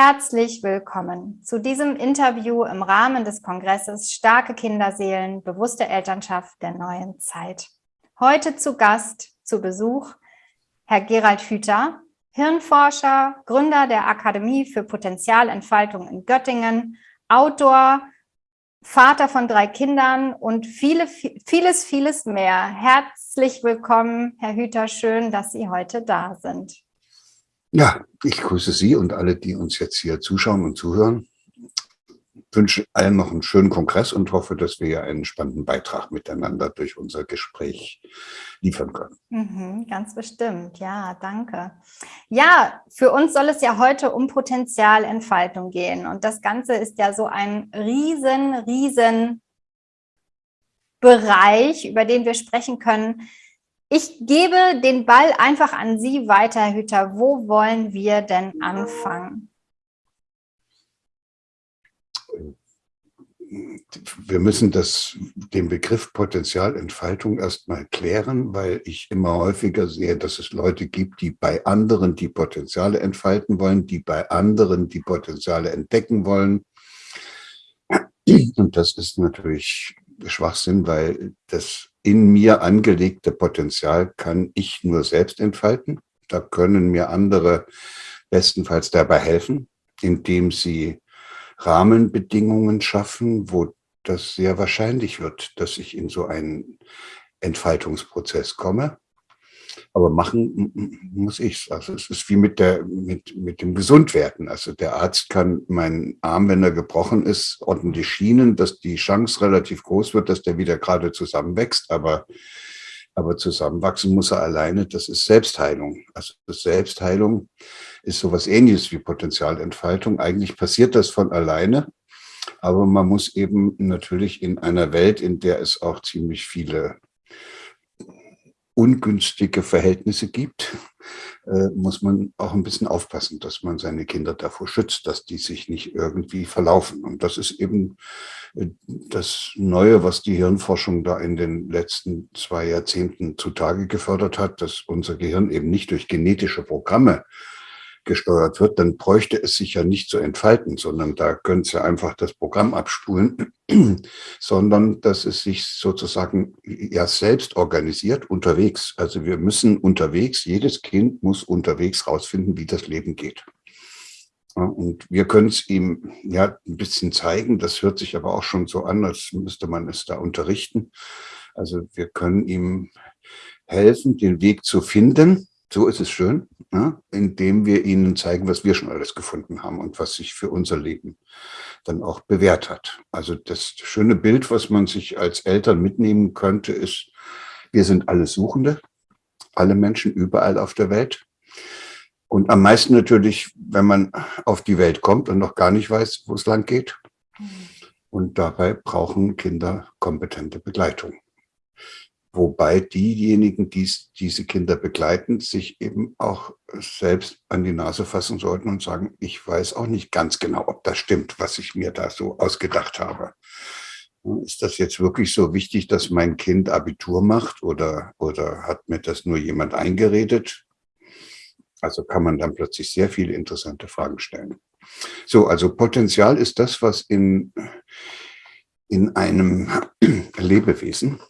Herzlich willkommen zu diesem Interview im Rahmen des Kongresses Starke Kinderseelen, bewusste Elternschaft der neuen Zeit. Heute zu Gast, zu Besuch, Herr Gerald Hüther, Hirnforscher, Gründer der Akademie für Potenzialentfaltung in Göttingen, Autor, Vater von drei Kindern und viele, vieles, vieles mehr. Herzlich willkommen, Herr Hüther. Schön, dass Sie heute da sind. Ja, ich grüße Sie und alle, die uns jetzt hier zuschauen und zuhören. Wünsche allen noch einen schönen Kongress und hoffe, dass wir einen spannenden Beitrag miteinander durch unser Gespräch liefern können. Mhm, ganz bestimmt, ja, danke. Ja, für uns soll es ja heute um Potenzialentfaltung gehen und das Ganze ist ja so ein riesen, riesen Bereich, über den wir sprechen können, ich gebe den Ball einfach an Sie weiter, Herr Hüter. Wo wollen wir denn anfangen? Wir müssen das, den Begriff Potenzialentfaltung erstmal klären, weil ich immer häufiger sehe, dass es Leute gibt, die bei anderen die Potenziale entfalten wollen, die bei anderen die Potenziale entdecken wollen. Und das ist natürlich Schwachsinn, weil das in mir angelegte Potenzial kann ich nur selbst entfalten. Da können mir andere bestenfalls dabei helfen, indem sie Rahmenbedingungen schaffen, wo das sehr wahrscheinlich wird, dass ich in so einen Entfaltungsprozess komme. Aber machen muss ich Also es ist wie mit, der, mit, mit dem Gesundwerden. Also der Arzt kann meinen Arm, wenn er gebrochen ist, ordentlich schienen, dass die Chance relativ groß wird, dass der wieder gerade zusammenwächst. Aber, aber zusammenwachsen muss er alleine. Das ist Selbstheilung. Also Selbstheilung ist sowas ähnliches wie Potenzialentfaltung. Eigentlich passiert das von alleine. Aber man muss eben natürlich in einer Welt, in der es auch ziemlich viele ungünstige Verhältnisse gibt, äh, muss man auch ein bisschen aufpassen, dass man seine Kinder davor schützt, dass die sich nicht irgendwie verlaufen. Und das ist eben äh, das Neue, was die Hirnforschung da in den letzten zwei Jahrzehnten zutage gefördert hat, dass unser Gehirn eben nicht durch genetische Programme gesteuert wird, dann bräuchte es sich ja nicht zu entfalten, sondern da könnte ja einfach das Programm abspulen, sondern dass es sich sozusagen ja selbst organisiert unterwegs. Also wir müssen unterwegs, jedes Kind muss unterwegs rausfinden, wie das Leben geht. Und wir können es ihm ja ein bisschen zeigen. Das hört sich aber auch schon so an, als müsste man es da unterrichten. Also wir können ihm helfen, den Weg zu finden so ist es schön, ja, indem wir ihnen zeigen, was wir schon alles gefunden haben und was sich für unser Leben dann auch bewährt hat. Also das schöne Bild, was man sich als Eltern mitnehmen könnte, ist, wir sind alle Suchende, alle Menschen überall auf der Welt. Und am meisten natürlich, wenn man auf die Welt kommt und noch gar nicht weiß, wo es lang geht. Mhm. Und dabei brauchen Kinder kompetente Begleitung. Wobei diejenigen, die diese Kinder begleiten, sich eben auch selbst an die Nase fassen sollten und sagen, ich weiß auch nicht ganz genau, ob das stimmt, was ich mir da so ausgedacht habe. Ist das jetzt wirklich so wichtig, dass mein Kind Abitur macht oder, oder hat mir das nur jemand eingeredet? Also kann man dann plötzlich sehr viele interessante Fragen stellen. So, also Potenzial ist das, was in, in einem Lebewesen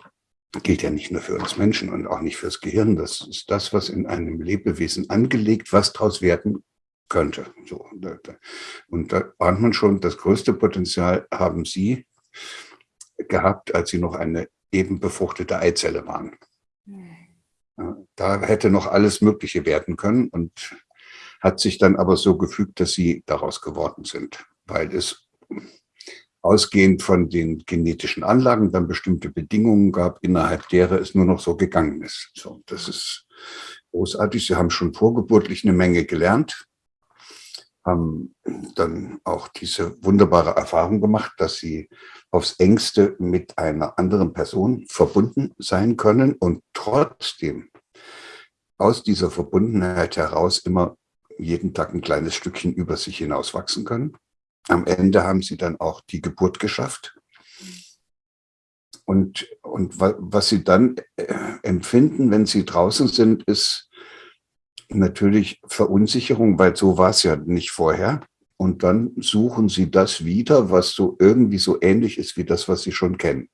gilt ja nicht nur für uns Menschen und auch nicht fürs Gehirn. Das ist das, was in einem Lebewesen angelegt, was daraus werden könnte. So, und da ahnt man schon, das größte Potenzial haben Sie gehabt, als Sie noch eine eben befruchtete Eizelle waren. Da hätte noch alles Mögliche werden können und hat sich dann aber so gefügt, dass Sie daraus geworden sind, weil es ausgehend von den genetischen Anlagen dann bestimmte Bedingungen gab, innerhalb derer es nur noch so gegangen ist. So, das ist großartig. Sie haben schon vorgeburtlich eine Menge gelernt, haben dann auch diese wunderbare Erfahrung gemacht, dass sie aufs engste mit einer anderen Person verbunden sein können und trotzdem aus dieser Verbundenheit heraus immer jeden Tag ein kleines Stückchen über sich hinauswachsen können. Am Ende haben sie dann auch die Geburt geschafft. Und, und was sie dann äh, empfinden, wenn sie draußen sind, ist natürlich Verunsicherung, weil so war es ja nicht vorher. und dann suchen sie das wieder, was so irgendwie so ähnlich ist wie das, was sie schon kennen.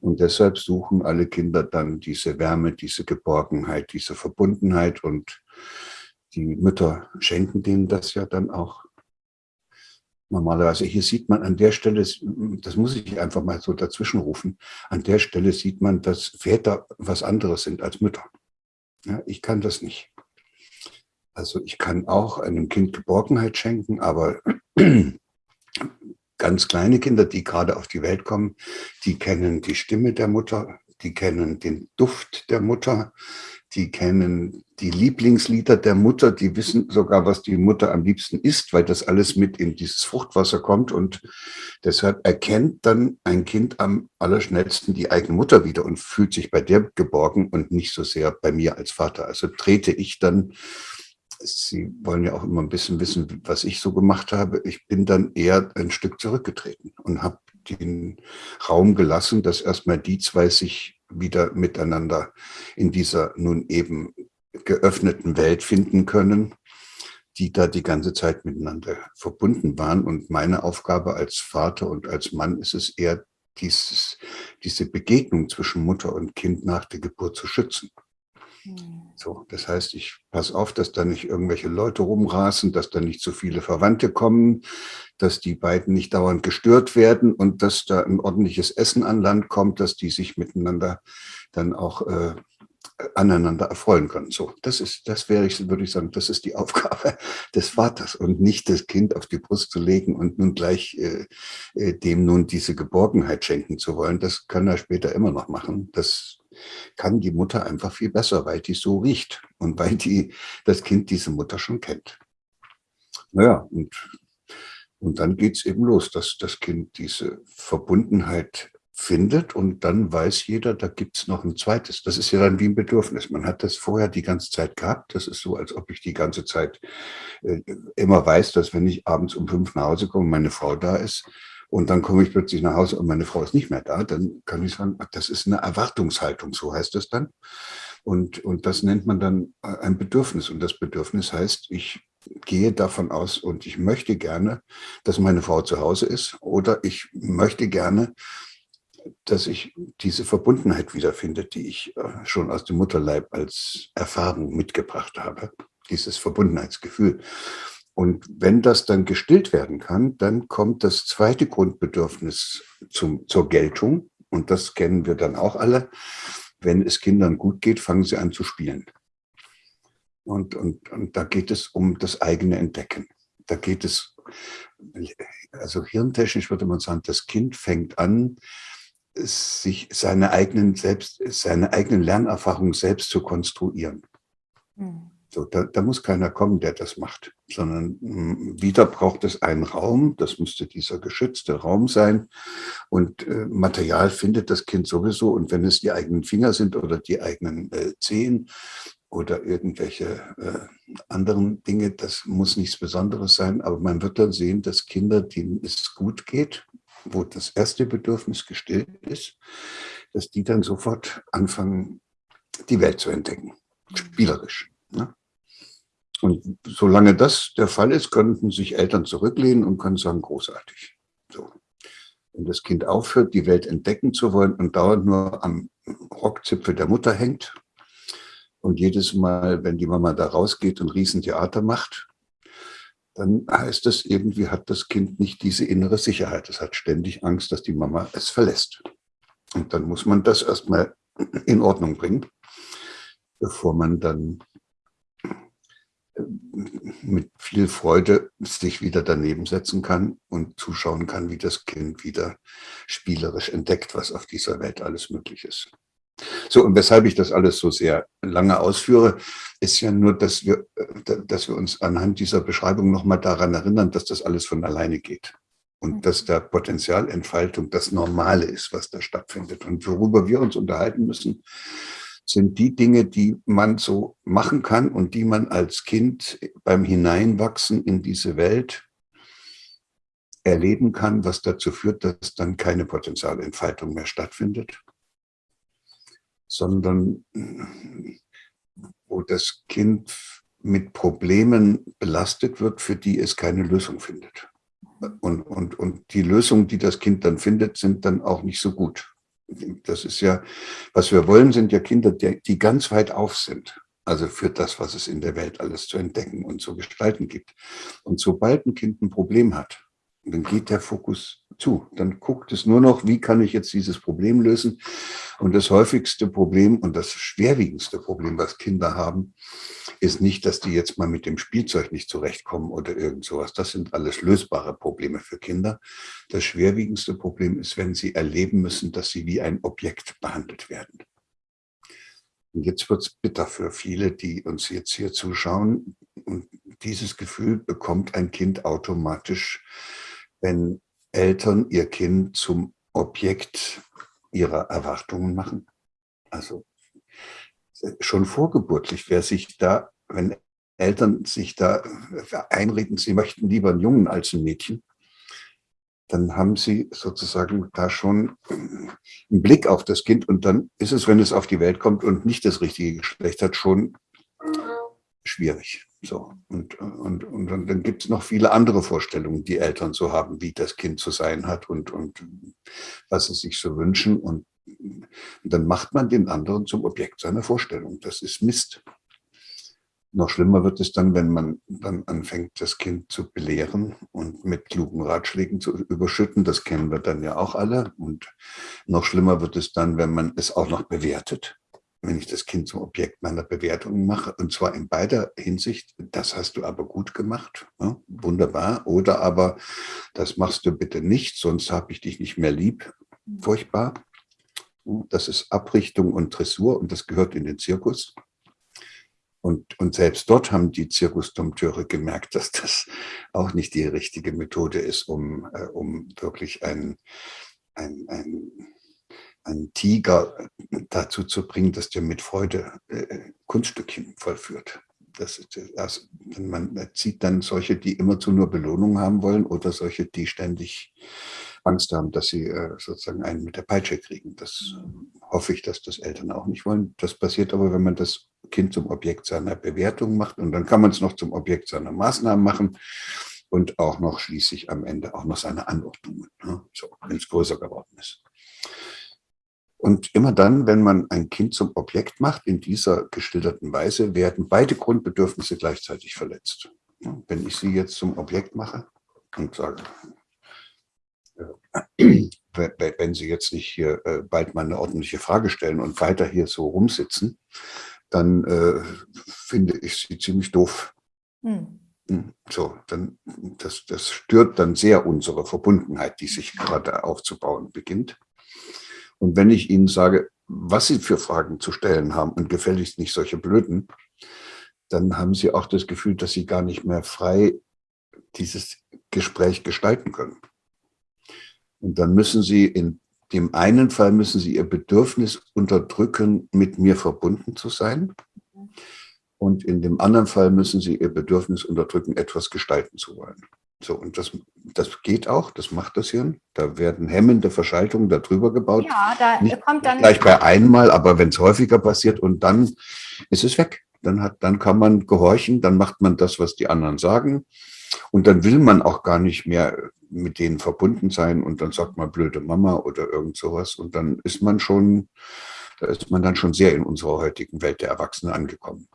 Und deshalb suchen alle Kinder dann diese Wärme, diese Geborgenheit, diese Verbundenheit und die Mütter schenken denen das ja dann auch normalerweise. Hier sieht man an der Stelle, das muss ich einfach mal so dazwischen rufen, an der Stelle sieht man, dass Väter was anderes sind als Mütter. Ja, ich kann das nicht. Also ich kann auch einem Kind Geborgenheit schenken, aber ganz kleine Kinder, die gerade auf die Welt kommen, die kennen die Stimme der Mutter, die kennen den Duft der Mutter, die kennen die Lieblingslieder der Mutter, die wissen sogar, was die Mutter am liebsten isst, weil das alles mit in dieses Fruchtwasser kommt und deshalb erkennt dann ein Kind am allerschnellsten die eigene Mutter wieder und fühlt sich bei der geborgen und nicht so sehr bei mir als Vater. Also trete ich dann Sie wollen ja auch immer ein bisschen wissen, was ich so gemacht habe. Ich bin dann eher ein Stück zurückgetreten und habe den Raum gelassen, dass erstmal die zwei sich wieder miteinander in dieser nun eben geöffneten Welt finden können, die da die ganze Zeit miteinander verbunden waren. Und meine Aufgabe als Vater und als Mann ist es eher, dieses, diese Begegnung zwischen Mutter und Kind nach der Geburt zu schützen. Hm. So, das heißt, ich passe auf, dass da nicht irgendwelche Leute rumrasen, dass da nicht zu viele Verwandte kommen, dass die beiden nicht dauernd gestört werden und dass da ein ordentliches Essen an Land kommt, dass die sich miteinander dann auch äh, aneinander erfreuen können. So, das ist, das wäre ich, würde ich sagen, das ist die Aufgabe des Vaters und nicht das Kind auf die Brust zu legen und nun gleich äh, äh dem nun diese Geborgenheit schenken zu wollen. Das kann er später immer noch machen. Das kann die Mutter einfach viel besser, weil die so riecht und weil die, das Kind diese Mutter schon kennt. Naja, und, und dann geht es eben los, dass das Kind diese Verbundenheit findet und dann weiß jeder, da gibt es noch ein zweites. Das ist ja dann wie ein Bedürfnis. Man hat das vorher die ganze Zeit gehabt. Das ist so, als ob ich die ganze Zeit äh, immer weiß, dass wenn ich abends um fünf nach Hause komme, meine Frau da ist, und dann komme ich plötzlich nach Hause und meine Frau ist nicht mehr da, dann kann ich sagen, das ist eine Erwartungshaltung, so heißt es dann. Und, und das nennt man dann äh, ein Bedürfnis. Und das Bedürfnis heißt, ich gehe davon aus und ich möchte gerne, dass meine Frau zu Hause ist oder ich möchte gerne, dass ich diese Verbundenheit wiederfinde, die ich äh, schon aus dem Mutterleib als Erfahrung mitgebracht habe, dieses Verbundenheitsgefühl. Und wenn das dann gestillt werden kann, dann kommt das zweite Grundbedürfnis zum, zur Geltung. Und das kennen wir dann auch alle. Wenn es Kindern gut geht, fangen sie an zu spielen. Und, und, und da geht es um das eigene Entdecken. Da geht es, also hirntechnisch würde man sagen, das Kind fängt an, sich seine eigenen, selbst, seine eigenen Lernerfahrungen selbst zu konstruieren. Mhm. So, da, da, muss keiner kommen, der das macht, sondern hm, wieder braucht es einen Raum, das müsste dieser geschützte Raum sein. Und äh, Material findet das Kind sowieso. Und wenn es die eigenen Finger sind oder die eigenen äh, Zehen oder irgendwelche äh, anderen Dinge, das muss nichts Besonderes sein, aber man wird dann sehen, dass Kinder, denen es gut geht, wo das erste Bedürfnis gestillt ist, dass die dann sofort anfangen, die Welt zu entdecken, spielerisch. Ne? Und solange das der Fall ist, könnten sich Eltern zurücklehnen und können sagen, großartig. So. Wenn das Kind aufhört, die Welt entdecken zu wollen und dauernd nur am Rockzipfel der Mutter hängt und jedes Mal, wenn die Mama da rausgeht und Riesentheater macht, dann heißt das, irgendwie hat das Kind nicht diese innere Sicherheit. Es hat ständig Angst, dass die Mama es verlässt. Und dann muss man das erstmal in Ordnung bringen, bevor man dann mit viel Freude sich wieder daneben setzen kann und zuschauen kann, wie das Kind wieder spielerisch entdeckt, was auf dieser Welt alles möglich ist. So, und weshalb ich das alles so sehr lange ausführe, ist ja nur, dass wir, dass wir uns anhand dieser Beschreibung nochmal daran erinnern, dass das alles von alleine geht. Und mhm. dass da Potenzialentfaltung das Normale ist, was da stattfindet. Und worüber wir uns unterhalten müssen, sind die Dinge, die man so machen kann und die man als Kind beim Hineinwachsen in diese Welt erleben kann, was dazu führt, dass dann keine Potenzialentfaltung mehr stattfindet, sondern wo das Kind mit Problemen belastet wird, für die es keine Lösung findet. Und, und, und die Lösungen, die das Kind dann findet, sind dann auch nicht so gut. Das ist ja, was wir wollen, sind ja Kinder, die, ganz weit auf sind. Also für das, was es in der Welt alles zu entdecken und zu gestalten gibt. Und sobald ein Kind ein Problem hat, dann geht der Fokus zu. Dann guckt es nur noch, wie kann ich jetzt dieses Problem lösen. Und das häufigste Problem und das schwerwiegendste Problem, was Kinder haben, ist nicht, dass die jetzt mal mit dem Spielzeug nicht zurechtkommen oder irgend sowas. Das sind alles lösbare Probleme für Kinder. Das schwerwiegendste Problem ist, wenn sie erleben müssen, dass sie wie ein Objekt behandelt werden. Und jetzt wird es bitter für viele, die uns jetzt hier zuschauen. Und dieses Gefühl bekommt ein Kind automatisch, wenn Eltern ihr Kind zum Objekt ihrer Erwartungen machen. Also schon vorgeburtlich, wer sich da, wenn Eltern sich da einreden, sie möchten lieber einen Jungen als ein Mädchen, dann haben sie sozusagen da schon einen Blick auf das Kind und dann ist es, wenn es auf die Welt kommt und nicht das richtige Geschlecht hat, schon schwierig. So. Und, und, und dann, gibt es noch viele andere Vorstellungen, die Eltern so haben, wie das Kind zu sein hat und, und was sie sich so wünschen. Und dann macht man den anderen zum Objekt seiner Vorstellung. Das ist Mist. Noch schlimmer wird es dann, wenn man dann anfängt, das Kind zu belehren und mit klugen Ratschlägen zu überschütten. Das kennen wir dann ja auch alle. Und noch schlimmer wird es dann, wenn man es auch noch bewertet wenn ich das Kind zum Objekt meiner Bewertung mache, und zwar in beider Hinsicht, das hast du aber gut gemacht, ja, wunderbar, oder aber das machst du bitte nicht, sonst habe ich dich nicht mehr lieb, furchtbar. Das ist Abrichtung und Dressur und das gehört in den Zirkus. Und, und selbst dort haben die Zirkusdompteure gemerkt, dass das auch nicht die richtige Methode ist, um, äh, um wirklich ein, ein, ein einen Tiger dazu zu bringen, dass der mit Freude äh, Kunststückchen vollführt. Das ist, also, man zieht dann solche, die immerzu nur Belohnung haben wollen oder solche, die ständig Angst haben, dass sie äh, sozusagen einen mit der Peitsche kriegen. Das äh, hoffe ich, dass das Eltern auch nicht wollen. Das passiert aber, wenn man das Kind zum Objekt seiner Bewertung macht und dann kann man es noch zum Objekt seiner Maßnahmen machen und auch noch schließlich am Ende auch noch seine Anordnungen, ne? so, wenn es größer geworden ist. Und immer dann, wenn man ein Kind zum Objekt macht, in dieser geschilderten Weise, werden beide Grundbedürfnisse gleichzeitig verletzt. Wenn ich sie jetzt zum Objekt mache und sage, äh, wenn Sie jetzt nicht hier äh, bald mal eine ordentliche Frage stellen und weiter hier so rumsitzen, dann äh, finde ich Sie ziemlich doof. Hm. hm so, dann, das, das stört dann sehr unsere Verbundenheit, die sich gerade aufzubauen beginnt. Und wenn ich Ihnen sage, was Sie für Fragen zu stellen haben und gefälligst nicht solche blöden, dann haben Sie auch das Gefühl, dass Sie gar nicht mehr frei dieses Gespräch gestalten können. Und dann müssen Sie in dem einen Fall müssen Sie Ihr Bedürfnis unterdrücken, mit mir verbunden zu sein. Und in dem anderen Fall müssen Sie Ihr Bedürfnis unterdrücken, etwas gestalten zu wollen. So, und das, das geht auch, das macht das Hirn. Da werden hemmende Verschaltungen darüber gebaut. Ja, da Nicht kommt dann. Gleich bei einmal, aber wenn es häufiger passiert und dann ist es weg. Dann, hat, dann kann man gehorchen, dann macht man das, was die anderen sagen. Und dann will man auch gar nicht mehr mit denen verbunden sein und dann sagt man blöde Mama oder irgend sowas. Und dann ist man schon, da ist man dann schon sehr in unserer heutigen Welt der Erwachsenen angekommen.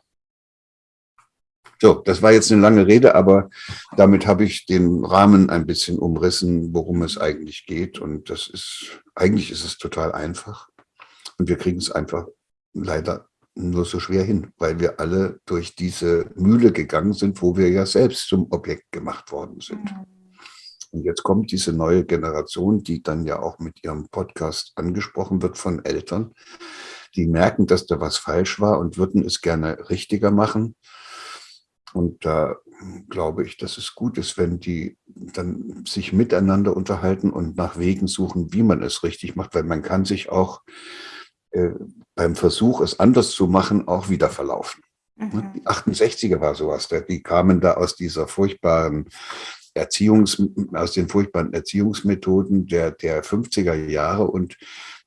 So, das war jetzt eine lange Rede, aber damit habe ich den Rahmen ein bisschen umrissen, worum es eigentlich geht. Und das ist, eigentlich ist es total einfach. Und wir kriegen es einfach leider nur so schwer hin, weil wir alle durch diese Mühle gegangen sind, wo wir ja selbst zum Objekt gemacht worden sind. Und jetzt kommt diese neue Generation, die dann ja auch mit ihrem Podcast angesprochen wird von Eltern, die merken, dass da was falsch war und würden es gerne richtiger machen und da glaube ich, dass es gut ist, wenn die dann sich miteinander unterhalten und nach Wegen suchen, wie man es richtig macht, weil man kann sich auch äh, beim Versuch, es anders zu machen, auch wieder verlaufen. Mhm. Die 68er war sowas, die kamen da aus dieser furchtbaren Erziehungs, aus den furchtbaren Erziehungsmethoden der, der 50er Jahre und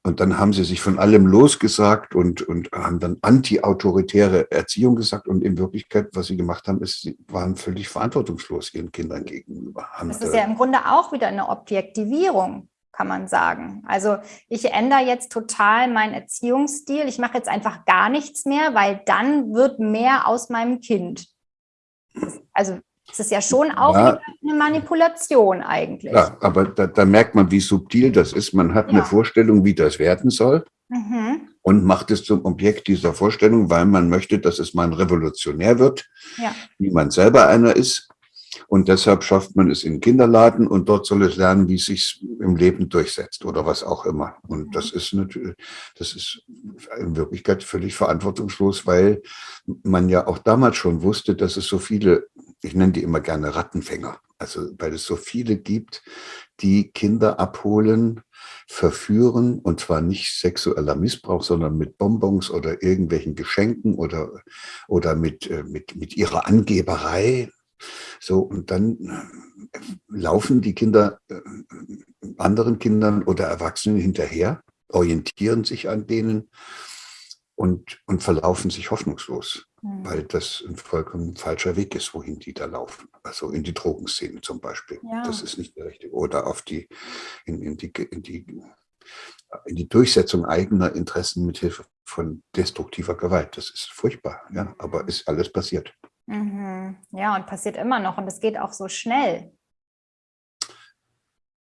Und dann haben sie sich von allem losgesagt und, und haben dann anti-autoritäre Erziehung gesagt. Und in Wirklichkeit, was sie gemacht haben, ist, sie waren völlig verantwortungslos ihren Kindern gegenüber. Das ist ja im Grunde auch wieder eine Objektivierung, kann man sagen. Also ich ändere jetzt total meinen Erziehungsstil. Ich mache jetzt einfach gar nichts mehr, weil dann wird mehr aus meinem Kind. Also das ist ja schon auch ja. eine Manipulation eigentlich. Ja, aber da, da, merkt man, wie subtil das ist. Man hat ja. eine Vorstellung, wie das werden soll mhm. und macht es zum Objekt dieser Vorstellung, weil man möchte, dass es mal ein Revolutionär wird, ja. wie man selber einer ist. Und deshalb schafft man es in den Kinderladen und dort soll es lernen, wie es sich im Leben durchsetzt oder was auch immer. Und das ist natürlich, das ist in Wirklichkeit völlig verantwortungslos, weil man ja auch damals schon wusste, dass es so viele, ich nenne die immer gerne Rattenfänger, also weil es so viele gibt, die Kinder abholen, verführen und zwar nicht sexueller Missbrauch, sondern mit Bonbons oder irgendwelchen Geschenken oder, oder mit, äh, mit, mit ihrer Angeberei. So, und dann äh, laufen die Kinder äh, anderen Kindern oder Erwachsenen hinterher, orientieren sich an denen und, und verlaufen sich hoffnungslos, mhm. weil das ein vollkommen falscher Weg ist, wohin die da laufen. Also in die Drogenszene zum Beispiel. Ja. Das ist nicht der richtige. Oder auf die, in, in, die, in, die, in die Durchsetzung eigener Interessen mit Hilfe von destruktiver Gewalt. Das ist furchtbar, ja, aber ist alles passiert. Mhm. Ja, und passiert immer noch und es geht auch so schnell.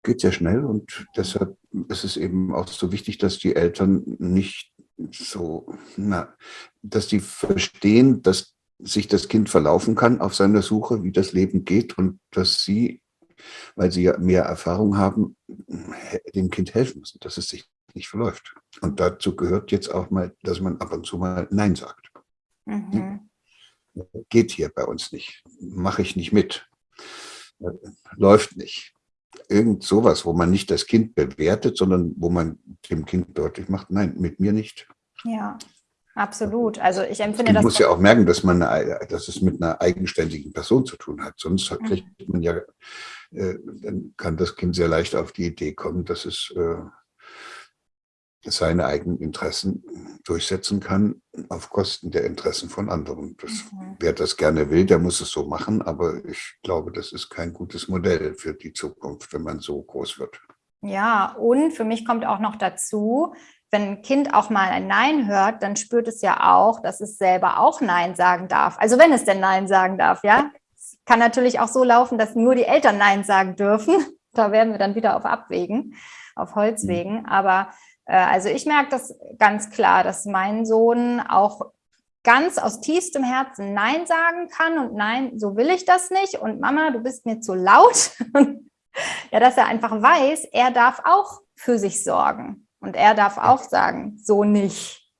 Geht sehr schnell und deshalb ist es eben auch so wichtig, dass die Eltern nicht so, na, dass die verstehen, dass sich das Kind verlaufen kann auf seiner Suche, wie das Leben geht und dass sie, weil sie ja mehr Erfahrung haben, dem Kind helfen müssen, dass es sich nicht verläuft. Und dazu gehört jetzt auch mal, dass man ab und zu mal Nein sagt. Mhm geht hier bei uns nicht, mache ich nicht mit, läuft nicht. Irgend sowas, wo man nicht das Kind bewertet, sondern wo man dem Kind deutlich macht, nein, mit mir nicht. Ja, absolut. Also ich empfinde das. Man muss ja auch merken, dass, man eine, dass es mit einer eigenständigen Person zu tun hat. Sonst mhm. kriegt man ja, äh, dann kann das Kind sehr leicht auf die Idee kommen, dass es äh, seine eigenen Interessen durchsetzen kann auf Kosten der Interessen von anderen. Das, mhm. Wer das gerne will, der muss es so machen, aber ich glaube, das ist kein gutes Modell für die Zukunft, wenn man so groß wird. Ja, und für mich kommt auch noch dazu, wenn ein Kind auch mal ein Nein hört, dann spürt es ja auch, dass es selber auch Nein sagen darf. Also wenn es denn Nein sagen darf, ja. Es kann natürlich auch so laufen, dass nur die Eltern Nein sagen dürfen. Da werden wir dann wieder auf Abwägen, auf Holzwegen. Mhm. Aber äh, also ich merke das ganz klar, dass mein Sohn auch ganz aus tiefstem Herzen Nein sagen kann und nein, so will ich das nicht und Mama, du bist mir zu laut. ja, dass er einfach weiß, er darf auch für sich sorgen und er darf auch sagen, so nicht.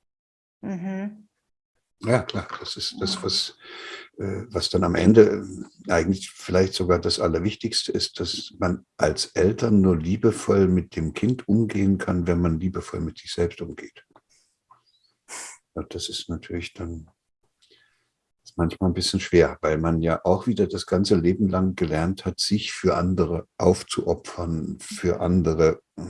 Mhm. Ja, klar, das ist das, was äh, was dann am Ende äh, eigentlich vielleicht sogar das Allerwichtigste ist, dass man als Eltern nur liebevoll mit dem Kind umgehen kann, wenn man liebevoll mit sich selbst umgeht. Das ist natürlich dann manchmal ein bisschen schwer, weil man ja auch wieder das ganze Leben lang gelernt hat, sich für andere aufzuopfern, für andere äh,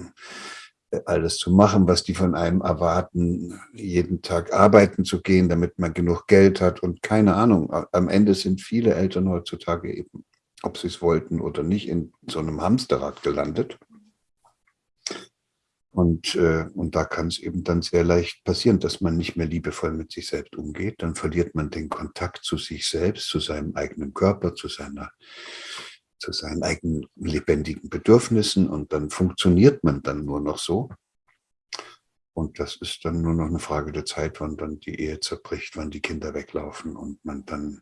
alles zu machen, was die von einem erwarten, jeden Tag arbeiten zu gehen, damit man genug Geld hat und keine Ahnung. Am Ende sind viele Eltern heutzutage eben, ob sie es wollten oder nicht, in so einem Hamsterrad gelandet. Und, äh, und da kann es eben dann sehr leicht passieren, dass man nicht mehr liebevoll mit sich selbst umgeht. Dann verliert man den Kontakt zu sich selbst, zu seinem eigenen Körper, zu seiner zu seinen eigenen lebendigen Bedürfnissen und dann funktioniert man dann nur noch so. Und das ist dann nur noch eine Frage der Zeit, wann dann die Ehe zerbricht, wann die Kinder weglaufen und man dann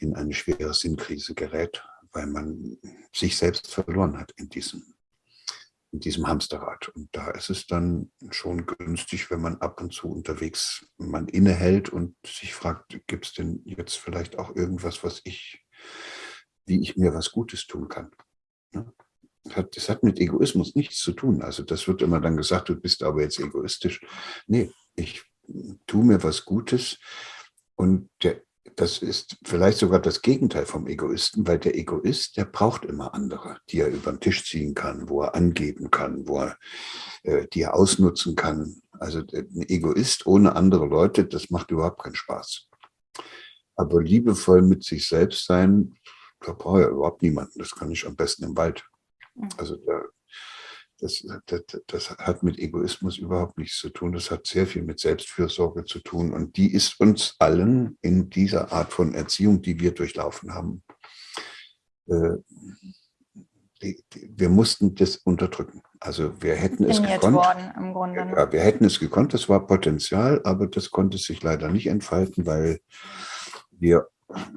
in eine schwere Sinnkrise gerät, weil man sich selbst verloren hat in diesem, in diesem Hamsterrad. Und da ist es dann schon günstig, wenn man ab und zu unterwegs man innehält und sich fragt, gibt es denn jetzt vielleicht auch irgendwas, was ich wie ich mir was Gutes tun kann. Das hat mit Egoismus nichts zu tun. Also das wird immer dann gesagt, du bist aber jetzt egoistisch. Nee, ich tue mir was Gutes und der das ist vielleicht sogar das Gegenteil vom Egoisten, weil der Egoist, der braucht immer andere, die er über den Tisch ziehen kann, wo er angeben kann, wo er, äh, die er ausnutzen kann. Also ein Egoist ohne andere Leute, das macht überhaupt keinen Spaß. Aber liebevoll mit sich selbst sein, da brauche ich überhaupt niemanden. Das kann ich am besten im Wald. Mhm. Also da, das, das, das, hat mit Egoismus überhaupt nichts zu tun. Das hat sehr viel mit Selbstfürsorge zu tun. Und die ist uns allen in dieser Art von Erziehung, die wir durchlaufen haben, äh, die, die, wir mussten das unterdrücken. Also wir hätten es gekonnt. Worden. Ne? Ja, wir hätten es gekonnt, das war Potenzial, aber das konnte sich leider nicht entfalten, weil wir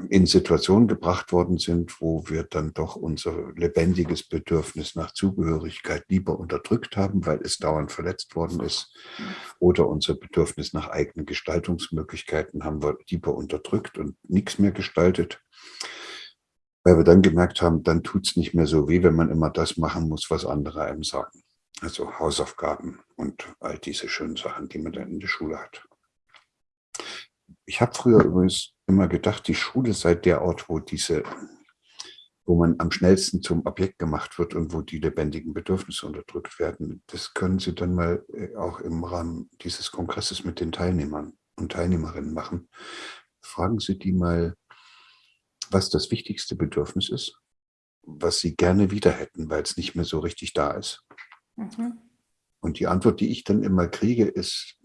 in Situationen gebracht worden sind, wo wir dann doch unser lebendiges Bedürfnis nach Zugehörigkeit lieber unterdrückt haben, weil es dauernd verletzt worden ist. Oder unser Bedürfnis nach eigenen Gestaltungsmöglichkeiten haben wir lieber unterdrückt und nichts mehr gestaltet. Weil wir dann gemerkt haben, dann tut es nicht mehr so weh, wenn man immer das machen muss, was andere einem sagen. Also Hausaufgaben und all diese schönen Sachen, die man dann in der Schule hat. Ich habe früher übrigens immer gedacht, die Schule sei der Ort, wo diese, wo man am schnellsten zum Objekt gemacht wird und wo die lebendigen Bedürfnisse unterdrückt werden. Das können Sie dann mal äh, auch im Rahmen dieses Kongresses mit den Teilnehmern und Teilnehmerinnen machen. Fragen Sie die mal, was das wichtigste Bedürfnis ist, was Sie gerne wieder hätten, weil es nicht mehr so richtig da ist. Mhm. Und die Antwort, die ich dann immer kriege, ist,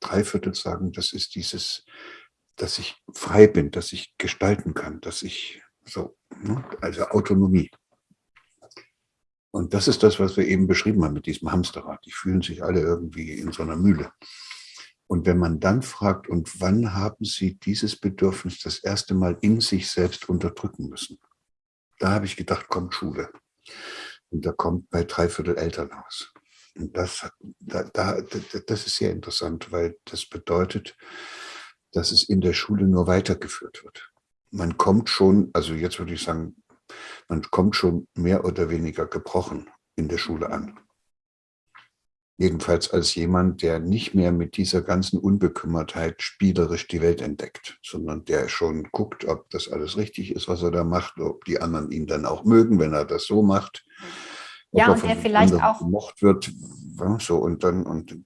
drei Viertel sagen, das ist dieses dass ich frei bin, dass ich gestalten kann, dass ich so, ne, also Autonomie. Und das ist das, was wir eben beschrieben haben mit diesem Hamsterrad. Die fühlen sich alle irgendwie in so einer Mühle. Und wenn man dann fragt, und wann haben Sie dieses Bedürfnis das erste Mal in sich selbst unterdrücken müssen? Da habe ich gedacht, kommt Schule. Und da kommt bei Dreiviertel Elternhaus. Das, da, da, das ist sehr interessant, weil das bedeutet, dass es in der Schule nur weitergeführt wird. Man kommt schon, also jetzt würde ich sagen, man kommt schon mehr oder weniger gebrochen in der Schule an. Jedenfalls als jemand, der nicht mehr mit dieser ganzen Unbekümmertheit spielerisch die Welt entdeckt, sondern der schon guckt, ob das alles richtig ist, was er da macht, ob die anderen ihn dann auch mögen, wenn er das so macht. Ja, und der vielleicht auch gemocht wird, so und dann und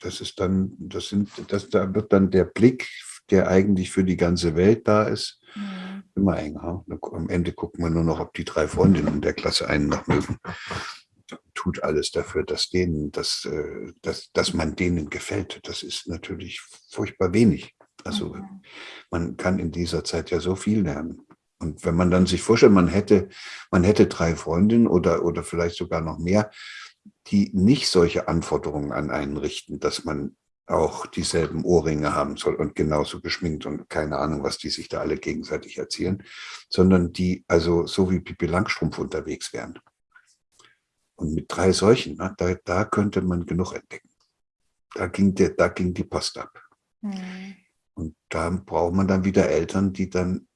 das ist dann, das sind, das da wird dann der Blick der eigentlich für die ganze Welt da ist, mhm. immer enger. Am Ende gucken wir nur noch, ob die drei Freundinnen der Klasse einen noch mögen. Tut alles dafür, dass, denen, dass, äh, dass, dass man denen gefällt. Das ist natürlich furchtbar wenig. Also mhm. man kann in dieser Zeit ja so viel lernen. Und wenn man dann sich vorstellt, man hätte, man hätte drei Freundinnen oder, oder vielleicht sogar noch mehr, die nicht solche Anforderungen an einen richten, dass man auch dieselben Ohrringe haben soll und genauso geschminkt und keine Ahnung, was die sich da alle gegenseitig erzählen, sondern die also so wie Pippi Langstrumpf unterwegs wären. Und mit drei solchen, na, da, da könnte man genug entdecken. Da ging, der, da ging die Post ab. Mhm. Und da braucht man dann wieder Eltern, die dann,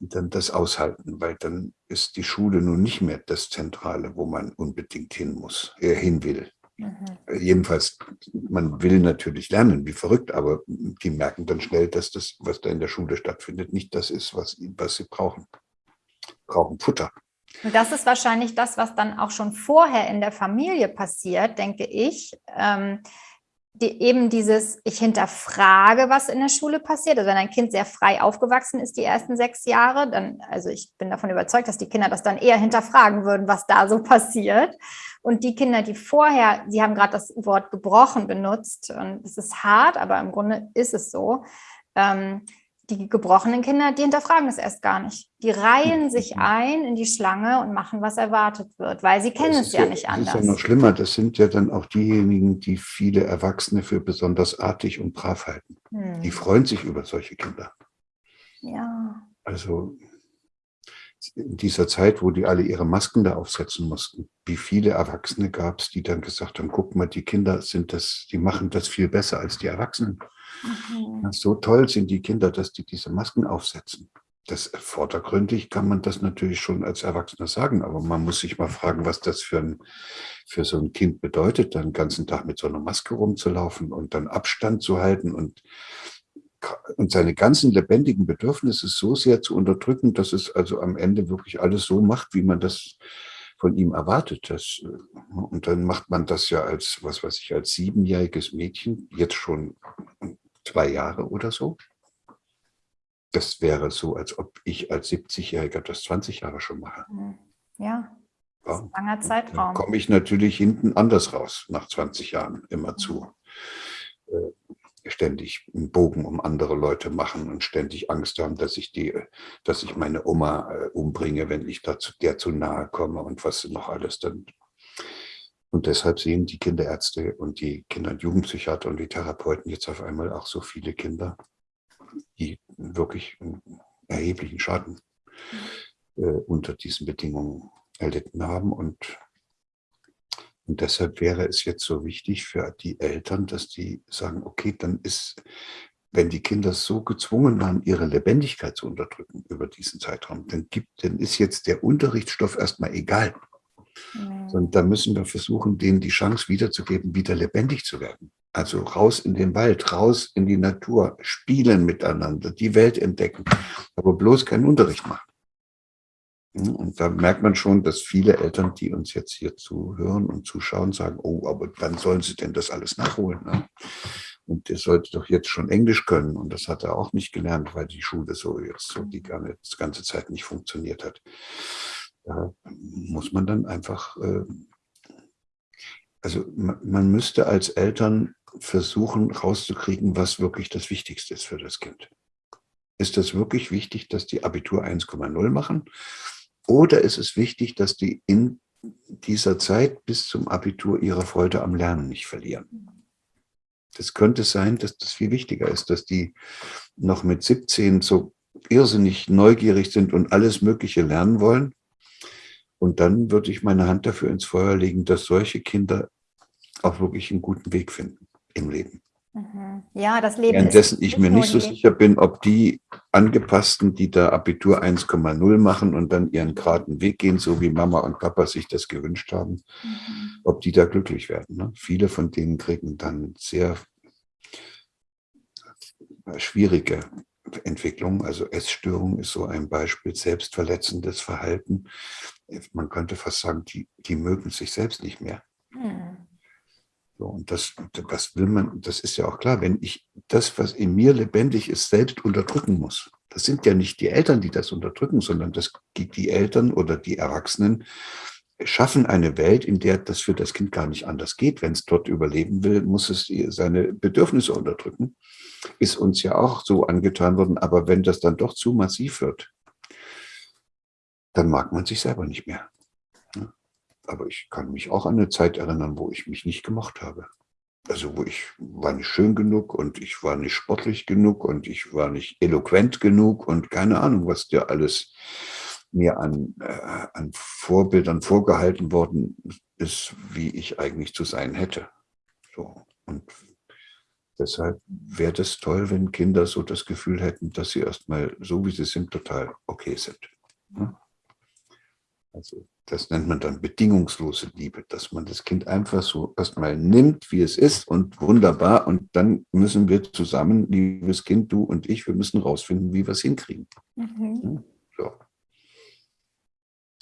dann das aushalten, weil dann ist die Schule nun nicht mehr das Zentrale, wo man unbedingt hin muss, äh, hin will. Mhm. Jedenfalls, man will natürlich lernen, wie verrückt, aber die merken dann schnell, dass das, was da in der Schule stattfindet, nicht das ist, was, was sie brauchen. Brauchen Futter. Und das ist wahrscheinlich das, was dann auch schon vorher in der Familie passiert, denke ich. Ähm, die, eben dieses, ich hinterfrage, was in der Schule passiert. Also wenn ein Kind sehr frei aufgewachsen ist, die ersten sechs Jahre, dann, also ich bin davon überzeugt, dass die Kinder das dann eher hinterfragen würden, was da so passiert. Und die Kinder, die vorher, Sie haben gerade das Wort gebrochen benutzt, und es ist hart, aber im Grunde ist es so, ähm, die gebrochenen Kinder, die hinterfragen es erst gar nicht. Die reihen sich ein in die Schlange und machen, was erwartet wird, weil sie kennen es ja, ja, nicht anders. Das ist ja noch schlimmer. Das sind ja dann auch diejenigen, die viele Erwachsene für besonders artig und brav halten. Hm. Die freuen sich über solche Kinder. Ja. Also in dieser Zeit, wo die alle ihre Masken da aufsetzen mussten, wie viele Erwachsene gab es, die dann gesagt haben, guck mal, die Kinder sind das, die machen das viel besser als die Erwachsenen. Mhm. So toll sind die Kinder, dass die diese Masken aufsetzen. Das vordergründig kann man das natürlich schon als Erwachsener sagen, aber man muss sich mal fragen, was das für, ein, für so ein Kind bedeutet, dann den ganzen Tag mit so einer Maske rumzulaufen und dann Abstand zu halten und und seine ganzen lebendigen Bedürfnisse so sehr zu unterdrücken, dass es also am Ende wirklich alles so macht, wie man das von ihm erwartet. Das, äh, und dann macht man das ja als, was weiß ich, als siebenjähriges Mädchen, jetzt schon zwei Jahre oder so. Das wäre so, als ob ich als 70-Jähriger das 20 Jahre schon mache. Mhm. Ja, ja. langer Zeitraum. Dann komme ich natürlich hinten anders raus, nach 20 Jahren immer zu. Äh, ständig einen Bogen um andere Leute machen und ständig Angst haben, dass ich die, dass ich meine Oma äh, umbringe, wenn ich dazu, der zu nahe komme und was noch alles dann. Und deshalb sehen die Kinderärzte und die Kinder- und Jugendpsychiater und die Therapeuten jetzt auf einmal auch so viele Kinder, die wirklich einen erheblichen Schaden äh, unter diesen Bedingungen erlitten haben und und deshalb wäre es jetzt so wichtig für die Eltern, dass die sagen, okay, dann ist, wenn die Kinder so gezwungen waren, ihre Lebendigkeit zu unterdrücken über diesen Zeitraum, dann, gibt, dann ist jetzt der Unterrichtsstoff erstmal egal. Und da müssen wir versuchen, denen die Chance wiederzugeben, wieder lebendig zu werden. Also raus in den Wald, raus in die Natur, spielen miteinander, die Welt entdecken, aber bloß keinen Unterricht machen. Und da merkt man schon, dass viele Eltern, die uns jetzt hier zuhören und zuschauen, sagen, oh, aber wann sollen sie denn das alles nachholen? Ne? Und der sollte doch jetzt schon Englisch können. Und das hat er auch nicht gelernt, weil die Schule so jetzt so die ganze Zeit nicht funktioniert hat. Da muss man dann einfach, äh, also man müsste als Eltern versuchen rauszukriegen, was wirklich das Wichtigste ist für das Kind. Ist das wirklich wichtig, dass die Abitur 1,0 machen? Oder ist es wichtig, dass die in dieser Zeit bis zum Abitur ihre Freude am Lernen nicht verlieren? Das könnte sein, dass das viel wichtiger ist, dass die noch mit 17 so irrsinnig neugierig sind und alles Mögliche lernen wollen. Und dann würde ich meine Hand dafür ins Feuer legen, dass solche Kinder auch wirklich einen guten Weg finden im Leben. Mhm. Ja, das Leben Währenddessen ich mir nicht so sicher bin, ob die Angepassten, die da Abitur 1,0 machen und dann ihren geraden Weg gehen, so wie Mama und Papa sich das gewünscht haben, mhm. ob die da glücklich werden. Ne? Viele von denen kriegen dann sehr schwierige Entwicklungen. Also Essstörung ist so ein Beispiel, selbstverletzendes Verhalten. Man könnte fast sagen, die, die mögen sich selbst nicht mehr. Mhm. So, und das, das will man, das ist ja auch klar, wenn ich das, was in mir lebendig ist, selbst unterdrücken muss. Das sind ja nicht die Eltern, die das unterdrücken, sondern das, die Eltern oder die Erwachsenen schaffen eine Welt, in der das für das Kind gar nicht anders geht. Wenn es dort überleben will, muss es seine Bedürfnisse unterdrücken. Ist uns ja auch so angetan worden. Aber wenn das dann doch zu massiv wird, dann mag man sich selber nicht mehr. Aber ich kann mich auch an eine Zeit erinnern, wo ich mich nicht gemocht habe. Also wo ich war nicht schön genug und ich war nicht sportlich genug und ich war nicht eloquent genug und keine Ahnung, was dir alles mir an, äh, an Vorbildern vorgehalten worden ist, wie ich eigentlich zu sein hätte. So. Und deshalb wäre das toll, wenn Kinder so das Gefühl hätten, dass sie erstmal so, wie sie sind, total okay sind. Also das nennt man dann bedingungslose Liebe, dass man das Kind einfach so erstmal nimmt, wie es ist und wunderbar. Und dann müssen wir zusammen, liebes Kind, du und ich, wir müssen rausfinden, wie wir es hinkriegen. Mhm. So.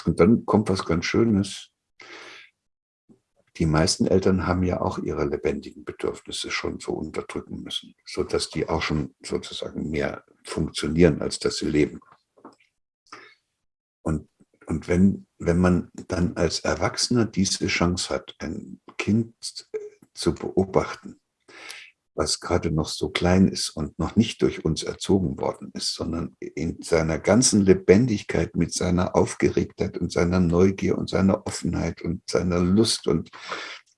Und dann kommt was ganz Schönes. Die meisten Eltern haben ja auch ihre lebendigen Bedürfnisse schon so unterdrücken müssen, sodass die auch schon sozusagen mehr funktionieren, als dass sie leben. Und wenn, wenn man dann als Erwachsener diese Chance hat, ein Kind zu beobachten, was gerade noch so klein ist und noch nicht durch uns erzogen worden ist, sondern in seiner ganzen Lebendigkeit mit seiner Aufgeregtheit und seiner Neugier und seiner Offenheit und seiner Lust und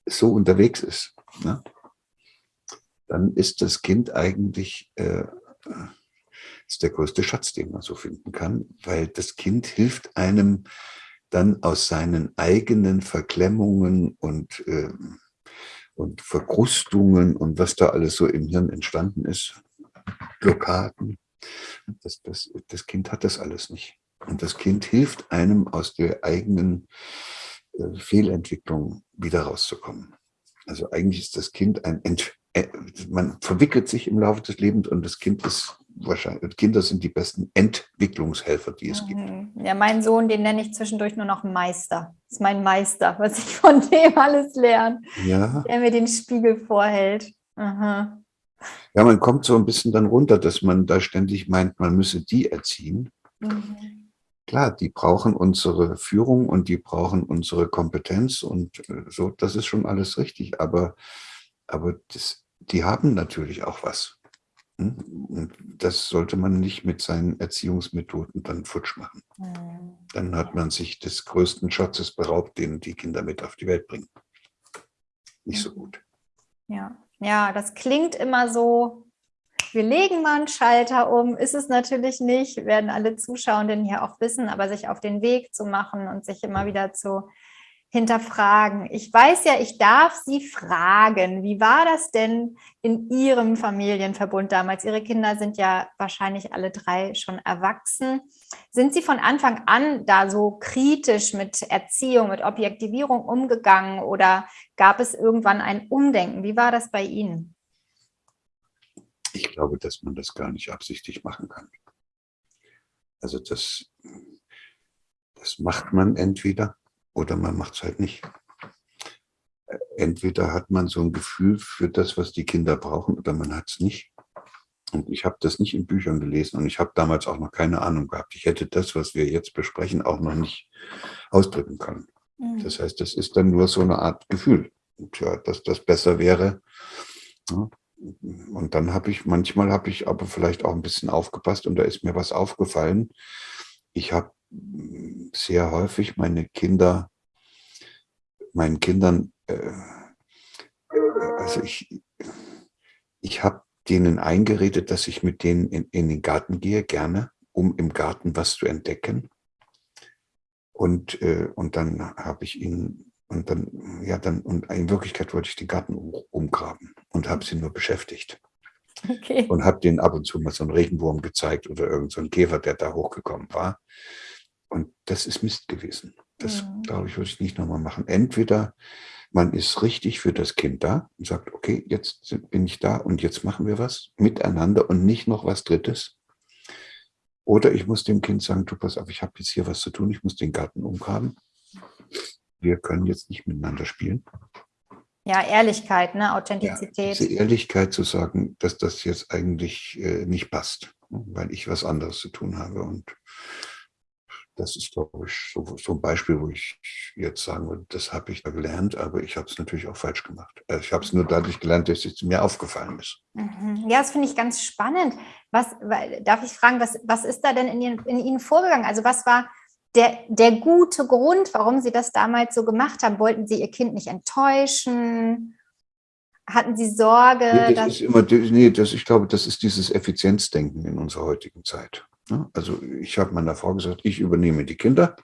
so unterwegs ist, ne? dann ist das Kind eigentlich äh, ist der größte Schatz, den man so finden kann, weil das Kind hilft einem dann aus seinen eigenen Verklemmungen und, äh, und Verkrustungen und was da alles so im Hirn entstanden ist, Blockaden. Das, das, das Kind hat das alles nicht. Und das Kind hilft einem aus der eigenen äh, Fehlentwicklung wieder rauszukommen. Also eigentlich ist das Kind ein Ent äh, man verwickelt sich im Laufe des Lebens und das Kind ist wahrscheinlich, Kinder sind die besten Entwicklungshelfer, die es gibt. Mhm. Ja, mein Sohn, den nenne ich zwischendurch nur noch Meister. Das ist mein Meister, was ich von dem alles lerne. Ja. Der mir den Spiegel vorhält. Aha. Ja, man kommt so ein bisschen dann runter, dass man da ständig meint, man müsse die erziehen. Mhm. Klar, die brauchen unsere Führung und die brauchen unsere Kompetenz und äh, so, das ist schon alles richtig. Aber, aber das, die haben natürlich auch was. Und das sollte man nicht mit seinen Erziehungsmethoden dann futsch machen. Mhm. Dann hat man sich des größten Schatzes beraubt, den die Kinder mit auf die Welt bringen. Nicht so gut. Ja, ja, das klingt immer so, wir legen mal einen Schalter um, ist es natürlich nicht, werden alle Zuschauenden hier auch wissen, aber sich auf den Weg zu machen und sich immer wieder zu hinterfragen. Ich weiß ja, ich darf Sie fragen, wie war das denn in Ihrem Familienverbund damals? Ihre Kinder sind ja wahrscheinlich alle drei schon erwachsen. Sind Sie von Anfang an da so kritisch mit Erziehung, mit Objektivierung umgegangen oder gab es irgendwann ein Umdenken? Wie war das bei Ihnen? Ich glaube, dass man das gar nicht absichtlich machen kann. Also das, das macht man entweder oder man macht es halt nicht. Entweder hat man so ein Gefühl für das, was die Kinder brauchen, oder man hat es nicht. Und ich habe das nicht in Büchern gelesen und ich habe damals auch noch keine Ahnung gehabt. Ich hätte das, was wir jetzt besprechen, auch noch nicht ausdrücken können. Mhm. Das heißt, das ist dann nur so eine Art Gefühl, ja, dass das besser wäre. Ja. Und dann habe ich, manchmal habe ich aber vielleicht auch ein bisschen aufgepasst und da ist mir was aufgefallen. Ich habe sehr häufig meine Kinder, meinen Kindern, äh, also ich, ich habe denen eingeredet, dass ich mit denen in, in den Garten gehe, gerne, um im Garten was zu entdecken. Und, äh, und dann habe ich ihnen, und dann, ja, dann, und in Wirklichkeit wollte ich den Garten umgraben und habe sie nur beschäftigt. Okay. Und habe denen ab und zu mal so einen Regenwurm gezeigt oder irgendeinen so Käfer, der da hochgekommen war. Und das ist Mist gewesen. Das, glaube ich, würde ich nicht nochmal machen. Entweder man ist richtig für das Kind da und sagt, okay, jetzt bin ich da und jetzt machen wir was miteinander und nicht noch was Drittes. Oder ich muss dem Kind sagen, du pass auf, ich habe jetzt hier was zu tun, ich muss den Garten umgraben. Wir können jetzt nicht miteinander spielen. Ja, Ehrlichkeit, ne? Authentizität. Ja, diese Ehrlichkeit zu sagen, dass das jetzt eigentlich äh, nicht passt, ne, weil ich was anderes zu tun habe. Und das ist, glaube ich, so, so, ein Beispiel, wo ich jetzt sagen würde, das habe ich da gelernt, aber ich habe es natürlich auch falsch gemacht. Also ich habe es nur dadurch gelernt, dass es mir aufgefallen ist. Mhm. Ja, das finde ich ganz spannend. Was, darf ich fragen, was, was ist da denn in Ihnen, in Ihnen vorgegangen? Also was war der, der gute Grund, warum Sie das damals so gemacht haben? Wollten Sie Ihr Kind nicht enttäuschen? Hatten Sie Sorge? Nee, das ist immer, nee, das, ich glaube, das ist dieses Effizienzdenken in unserer heutigen Zeit. Ne? Also ich habe meiner Frau gesagt, ich übernehme die Kinder,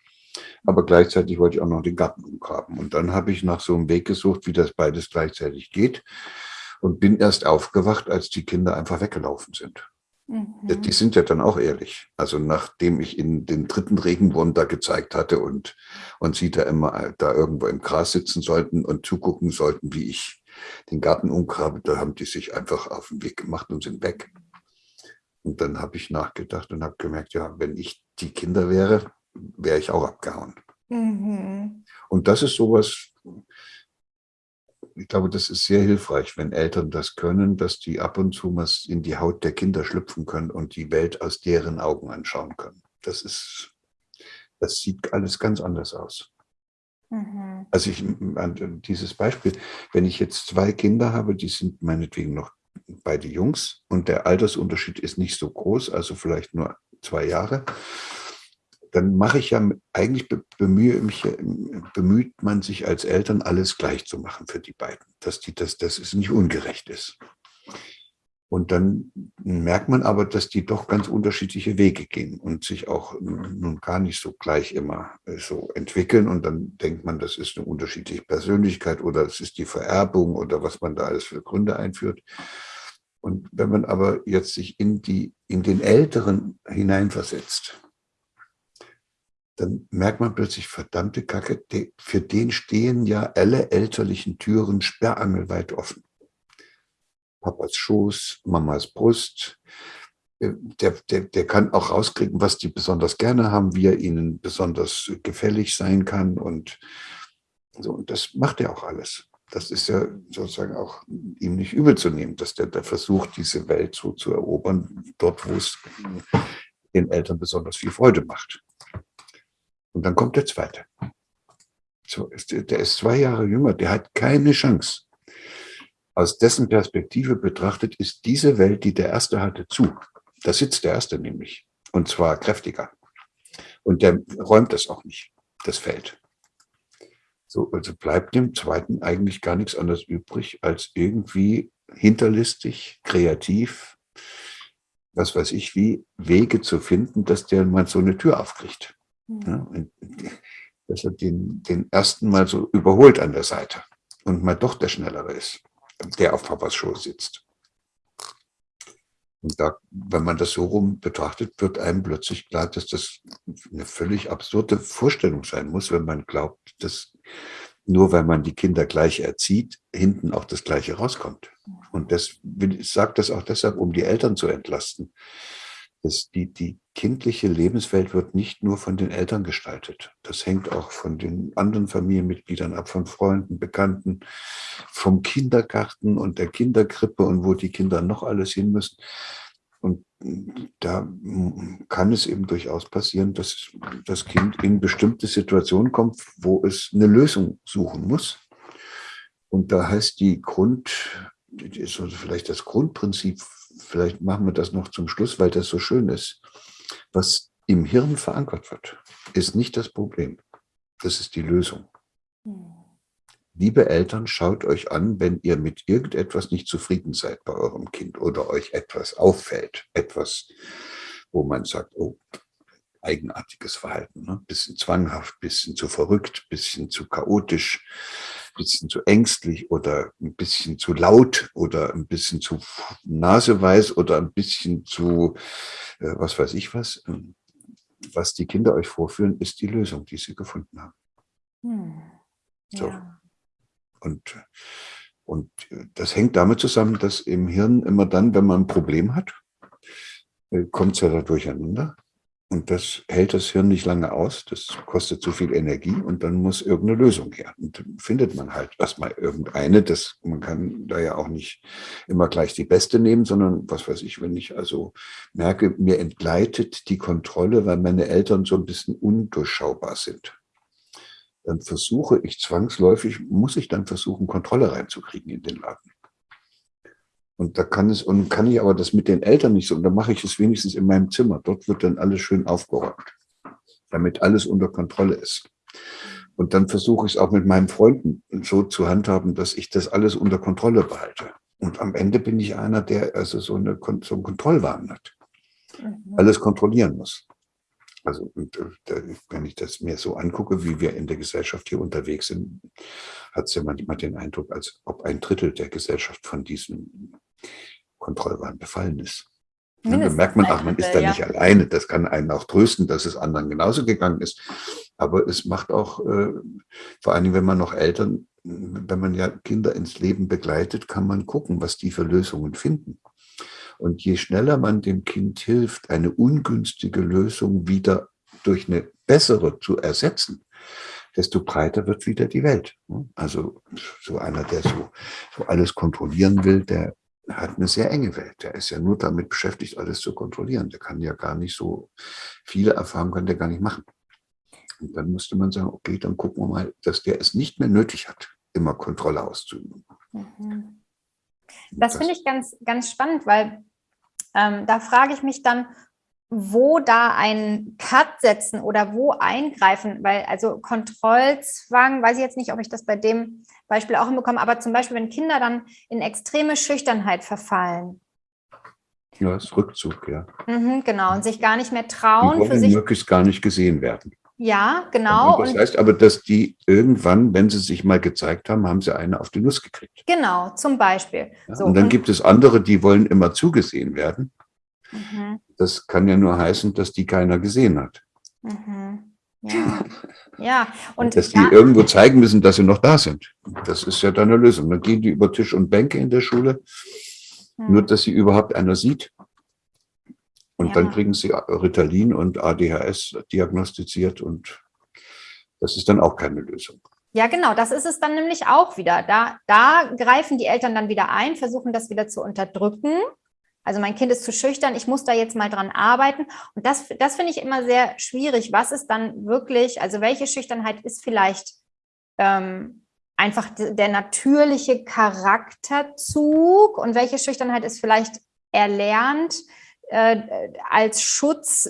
aber gleichzeitig wollte ich auch noch den Garten umgraben. Und dann habe ich nach so einem Weg gesucht, wie das beides gleichzeitig geht und bin erst aufgewacht, als die Kinder einfach weggelaufen sind. Mhm. Die sind ja dann auch ehrlich. Also nachdem ich ihnen den dritten Regenwurm da gezeigt hatte und, und sie da immer da irgendwo im Gras sitzen sollten und zugucken sollten, wie ich den Garten umgrabe, da haben die sich einfach auf den Weg gemacht und sind weg. Und dann habe ich nachgedacht und habe gemerkt, ja, wenn ich die Kinder wäre, wäre ich auch abgehauen. Mhm. Und das ist sowas, ich glaube, das ist sehr hilfreich, wenn Eltern das können, dass die ab und zu mal in die Haut der Kinder schlüpfen können und die Welt aus deren Augen anschauen können. Das ist, das sieht alles ganz anders aus. Mhm. Also ich, dieses Beispiel, wenn ich jetzt zwei Kinder habe, die sind meinetwegen noch beide Jungs und der Altersunterschied ist nicht so groß, also vielleicht nur zwei Jahre, dann mache ich ja, eigentlich bemühe mich, bemüht man sich als Eltern, alles gleich zu machen für die beiden, dass, die, dass, dass es nicht ungerecht ist. Und dann merkt man aber, dass die doch ganz unterschiedliche Wege gehen und sich auch nun gar nicht so gleich immer äh, so entwickeln. Und dann denkt man, das ist eine unterschiedliche Persönlichkeit oder es ist die Vererbung oder was man da alles für Gründe einführt. Und wenn man aber jetzt sich in, die, in den Älteren hineinversetzt, dann merkt man plötzlich, verdammte Kacke, für den stehen ja alle elterlichen Türen sperrangelweit offen. Papas Schoß, Mamas Brust. Äh, der, der, der kann auch rauskriegen, was die besonders gerne haben, wie er ihnen besonders gefällig sein kann. Und, so, und das macht er auch alles. Das ist ja sozusagen auch ihm nicht übel zu nehmen, dass der, der versucht, diese Welt so zu erobern, dort, wo es den Eltern besonders viel Freude macht. Und dann kommt der zweite. So, der ist zwei Jahre jünger, der hat keine Chance. Aus dessen Perspektive betrachtet ist diese Welt, die der Erste hatte, zu. Da sitzt der Erste nämlich. Und zwar kräftiger. Und der räumt das auch nicht, das Feld. So, also bleibt dem Zweiten eigentlich gar nichts anderes übrig, als irgendwie hinterlistig, kreativ, was weiß ich wie, Wege zu finden, dass der mal so eine Tür aufkriegt. Mhm. Ja, dass er den, den ersten mal so überholt an der Seite und mal doch der Schnellere ist, der auf Papas Schoß sitzt. Und da, wenn man das so rum betrachtet, wird einem plötzlich klar, dass das eine völlig absurde Vorstellung sein muss, wenn man glaubt, dass nur weil man die Kinder gleich erzieht, hinten auch das Gleiche rauskommt. Und das, ich sage das auch deshalb, um die Eltern zu entlasten. Das, die, die kindliche Lebenswelt wird nicht nur von den Eltern gestaltet. Das hängt auch von den anderen Familienmitgliedern ab, von Freunden, Bekannten, vom Kindergarten und der Kinderkrippe und wo die Kinder noch alles hin müssen. Und da kann es eben durchaus passieren, dass das Kind in bestimmte Situationen kommt, wo es eine Lösung suchen muss. Und da heißt die Grund, ist vielleicht das Grundprinzip, vielleicht machen wir das noch zum Schluss, weil das so schön ist. Was im Hirn verankert wird, ist nicht das Problem. Das ist die Lösung. Hm. Liebe Eltern, schaut euch an, wenn ihr mit irgendetwas nicht zufrieden seid bei eurem Kind oder euch etwas auffällt, etwas, wo man sagt, oh, eigenartiges Verhalten, ne? bisschen zwanghaft, bisschen zu verrückt, bisschen zu chaotisch, bisschen zu ängstlich oder ein bisschen zu laut oder ein bisschen zu naseweiß oder ein bisschen zu, äh, was weiß ich was. Ähm, was die Kinder euch vorführen, ist die Lösung, die sie gefunden haben. Hm. Ja. So. Und, und das hängt damit zusammen, dass im Hirn immer dann, wenn man ein Problem hat, äh, kommt es ja da durcheinander. Und das hält das Hirn nicht lange aus, das kostet zu viel Energie und dann muss irgendeine Lösung her. Und findet man halt erstmal irgendeine. Das, man kann da ja auch nicht immer gleich die beste nehmen, sondern was weiß ich, wenn ich also merke, mir entgleitet die Kontrolle, weil meine Eltern so ein bisschen undurchschaubar sind. Dann versuche ich zwangsläufig, muss ich dann versuchen, Kontrolle reinzukriegen in den Laden. Und da kann es, und kann ich aber das mit den Eltern nicht so, und dann mache ich es wenigstens in meinem Zimmer. Dort wird dann alles schön aufgeräumt, damit alles unter Kontrolle ist. Und dann versuche ich es auch mit meinen Freunden so zu handhaben, dass ich das alles unter Kontrolle behalte. Und am Ende bin ich einer, der also so, eine, so einen Kontrollwahn hat. Mhm. Alles kontrollieren muss. Also und, äh, wenn ich das mir so angucke, wie wir in der Gesellschaft hier unterwegs sind, hat es ja manchmal den Eindruck, als ob ein Drittel der Gesellschaft von diesem Kontrollwahn befallen ist. Und dann merkt man, ach, man ist da ja. nicht alleine. Das kann einen auch trösten, dass es anderen genauso gegangen ist. Aber es macht auch, äh, vor allen Dingen, wenn man noch Eltern, wenn man ja Kinder ins Leben begleitet, kann man gucken, was die für Lösungen finden. Und je schneller man dem Kind hilft, eine ungünstige Lösung wieder durch eine bessere zu ersetzen, desto breiter wird wieder die Welt. Also so einer, der so, so alles kontrollieren will, der hat eine sehr enge Welt. Der ist ja nur damit beschäftigt, alles zu kontrollieren. Der kann ja gar nicht so viele Erfahrungen kann der gar nicht machen. Und dann müsste man sagen, okay, dann gucken wir mal, dass der es nicht mehr nötig hat, immer Kontrolle auszuüben. Mhm. Das finde ich ganz, ganz spannend, weil ähm, da frage ich mich dann, wo da ein Cut setzen oder wo eingreifen, weil also Kontrollzwang, weiß ich jetzt nicht, ob ich das bei dem Beispiel auch hinbekomme, aber zum Beispiel, wenn Kinder dann in extreme Schüchternheit verfallen. Ja, das ist Rückzug, ja. Mhm, genau, und sich gar nicht mehr trauen. Die wollen für sich möglichst gar nicht gesehen werden. Ja, genau. Und das heißt aber, dass die irgendwann, wenn sie sich mal gezeigt haben, haben sie eine auf die Nuss gekriegt. Genau, zum Beispiel. Ja, so, und dann und gibt es andere, die wollen immer zugesehen werden. Mhm. Das kann ja nur heißen, dass die keiner gesehen hat. Mhm. Ja. ja. Und dass die ja. irgendwo zeigen müssen, dass sie noch da sind. Das ist ja dann eine Lösung. Dann gehen die über Tisch und Bänke in der Schule Mhm. Nur, dass sie überhaupt einer sieht. Und ja. dann kriegen sie Ritalin und ADHS diagnostiziert und das ist dann auch keine Lösung. Ja, genau, das ist es dann nämlich auch wieder. Da, da greifen die Eltern dann wieder ein, versuchen das wieder zu unterdrücken. Also mein Kind ist zu schüchtern, ich muss da jetzt mal dran arbeiten. Und das, das finde ich immer sehr schwierig. Was ist dann wirklich, also welche Schüchternheit ist vielleicht ähm, einfach der natürliche Charakterzug und welche Schüchternheit ist vielleicht erlernt äh, als Schutz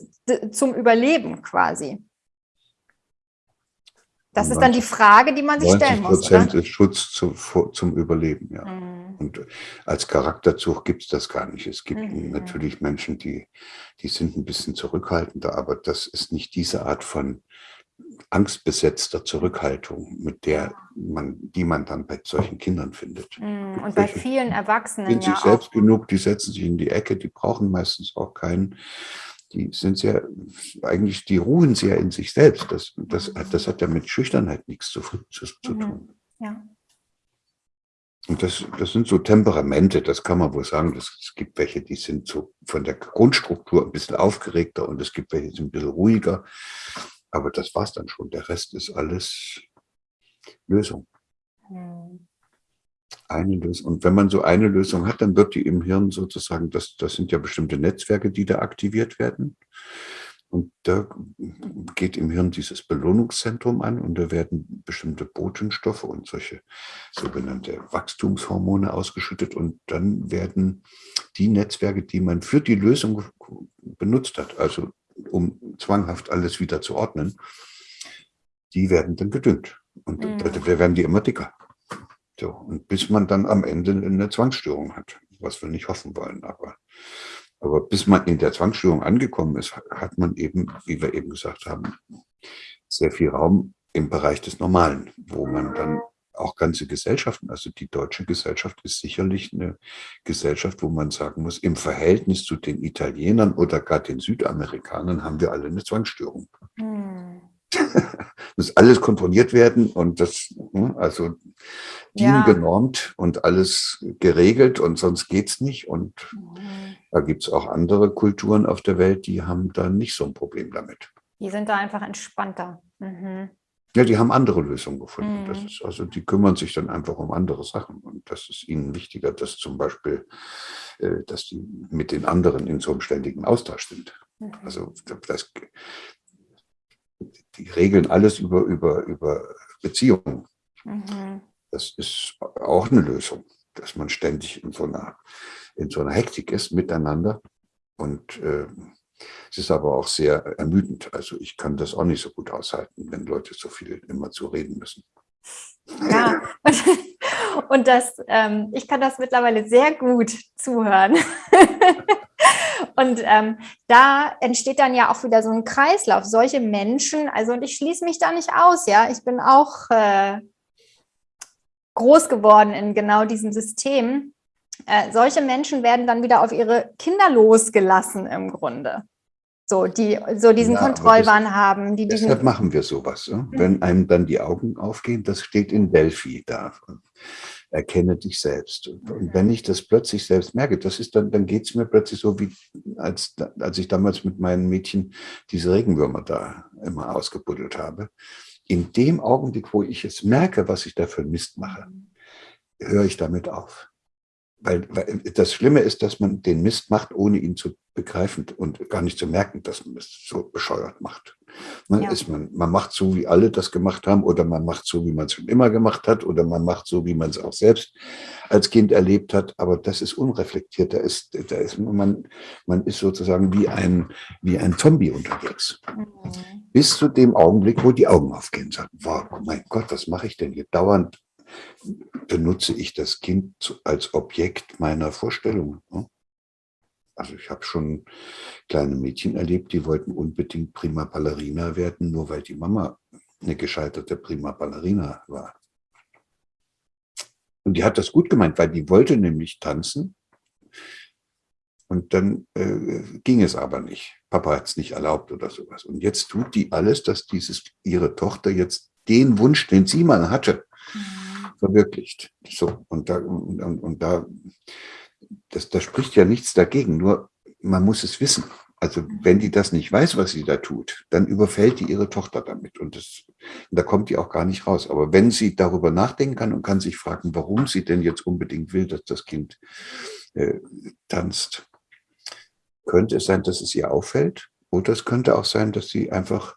zum Überleben quasi? Das ist dann die Frage, die man sich stellen muss. Prozent ist Schutz zu, zum Überleben, ja. Mhm. Und als Charakterzug gibt es das gar nicht. Es gibt mhm. natürlich Menschen, die, die sind ein bisschen zurückhaltender, aber das ist nicht diese Art von angstbesetzter Zurückhaltung, mit der man, die man dann bei solchen Kindern findet. Mhm. Und bei vielen Erwachsenen. Sind ja sich selbst genug, die setzen sich in die Ecke, die brauchen meistens auch keinen die sind sehr, eigentlich, die ruhen sehr in sich selbst. Das, das, das hat ja mit Schüchternheit nichts zu, zu, zu mhm. tun. Ja. Und das, das sind so Temperamente, das kann man wohl sagen. Das, es gibt welche, die sind so von der Grundstruktur ein bisschen aufgeregter und es gibt welche, die sind ein bisschen ruhiger. Aber das war es dann schon. Der Rest ist alles Lösung. Mhm eine Lösung. Und wenn man so eine Lösung hat, dann wird die im Hirn sozusagen, das, das sind ja bestimmte Netzwerke, die da aktiviert werden. Und da geht im Hirn dieses Belohnungszentrum an und da werden bestimmte Botenstoffe und solche sogenannte Wachstumshormone ausgeschüttet und dann werden die Netzwerke, die man für die Lösung benutzt hat, also um zwanghaft alles wieder zu ordnen, die werden dann gedüngt. Und mhm. da, werden die immer dicker. So, und bis man dann am Ende eine Zwangsstörung hat, was wir nicht hoffen wollen. Aber, aber bis man in der Zwangsstörung angekommen ist, hat man eben, wie wir eben gesagt haben, sehr viel Raum im Bereich des Normalen, wo man dann auch ganze Gesellschaften, also die deutsche Gesellschaft ist sicherlich eine Gesellschaft, wo man sagen muss, im Verhältnis zu den Italienern oder gar den Südamerikanern haben wir alle eine Zwangsstörung. Hm. muss alles kontrolliert werden und das, hm, also DIN ja. genormt und alles geregelt und sonst geht's nicht. Und mhm. da gibt's auch andere Kulturen auf der Welt, die haben da nicht so ein Problem damit. Die sind da einfach entspannter. Mhm. Ja, die haben andere Lösungen gefunden. Mhm. Das ist, also die kümmern sich dann einfach um andere Sachen. Und das ist ihnen wichtiger, dass zum Beispiel, äh, dass die mit den anderen in so einem ständigen Austausch sind. Mhm. Also das, die regeln alles über, über, über Beziehungen. Mhm. Das ist auch eine Lösung, dass man ständig in so einer, in so einer Hektik ist miteinander. Und äh, es ist aber auch sehr ermüdend. Also ich kann das auch nicht so gut aushalten, wenn Leute so viel immer zu reden müssen. Ja, und das, ähm, ich kann das mittlerweile sehr gut zuhören. Und ähm, da entsteht dann ja auch wieder so ein Kreislauf. Solche Menschen, also und ich schließe mich da nicht aus, ja. Ich bin auch äh, groß geworden in genau diesem System. Äh, solche Menschen werden dann wieder auf ihre Kinder losgelassen im Grunde. So, die so diesen ja, Kontrollwahn das, haben. Die deshalb machen wir sowas. Ne? Wenn einem dann die Augen aufgehen, das steht in Delphi da erkenne dich selbst. Und wenn ich das plötzlich selbst merke, das ist dann, dann geht es mir plötzlich so, wie als, als ich damals mit meinen Mädchen diese Regenwürmer da immer ausgebuddelt habe. In dem Augenblick, wo ich es merke, was ich da für Mist mache, höre ich damit auf. Weil, weil das Schlimme ist, dass man den Mist macht, ohne ihn zu begreifen und gar nicht zu merken, dass man es so bescheuert macht. Man, ja. ist man, man macht so, wie alle das gemacht haben, oder man macht so, wie man es schon immer gemacht hat, oder man macht so, wie man es auch selbst als Kind erlebt hat. Aber das ist unreflektiert. Da ist, da ist man, man ist sozusagen wie ein, wie ein Zombie unterwegs. Mhm. Bis zu dem Augenblick, wo die Augen aufgehen und sagen, wow, mein Gott, was mache ich denn hier dauernd benutze ich das Kind als Objekt meiner Vorstellung. Ne? Also ich habe schon kleine Mädchen erlebt, die wollten unbedingt Prima Ballerina werden, nur weil die Mama eine gescheiterte Prima Ballerina war. Und die hat das gut gemeint, weil die wollte nämlich tanzen. Und dann äh, ging es aber nicht. Papa hat es nicht erlaubt oder sowas. Und jetzt tut die alles, dass dieses, ihre Tochter jetzt den Wunsch, den sie mal hatte, mhm verwirklicht. So, und da, und, und da das, das spricht ja nichts dagegen, nur man muss es wissen. Also wenn die das nicht weiß, was sie da tut, dann überfällt die ihre Tochter damit und, das, und da kommt die auch gar nicht raus. Aber wenn sie darüber nachdenken kann und kann sich fragen, warum sie denn jetzt unbedingt will, dass das Kind äh, tanzt, könnte es sein, dass es ihr auffällt oder es könnte auch sein, dass sie einfach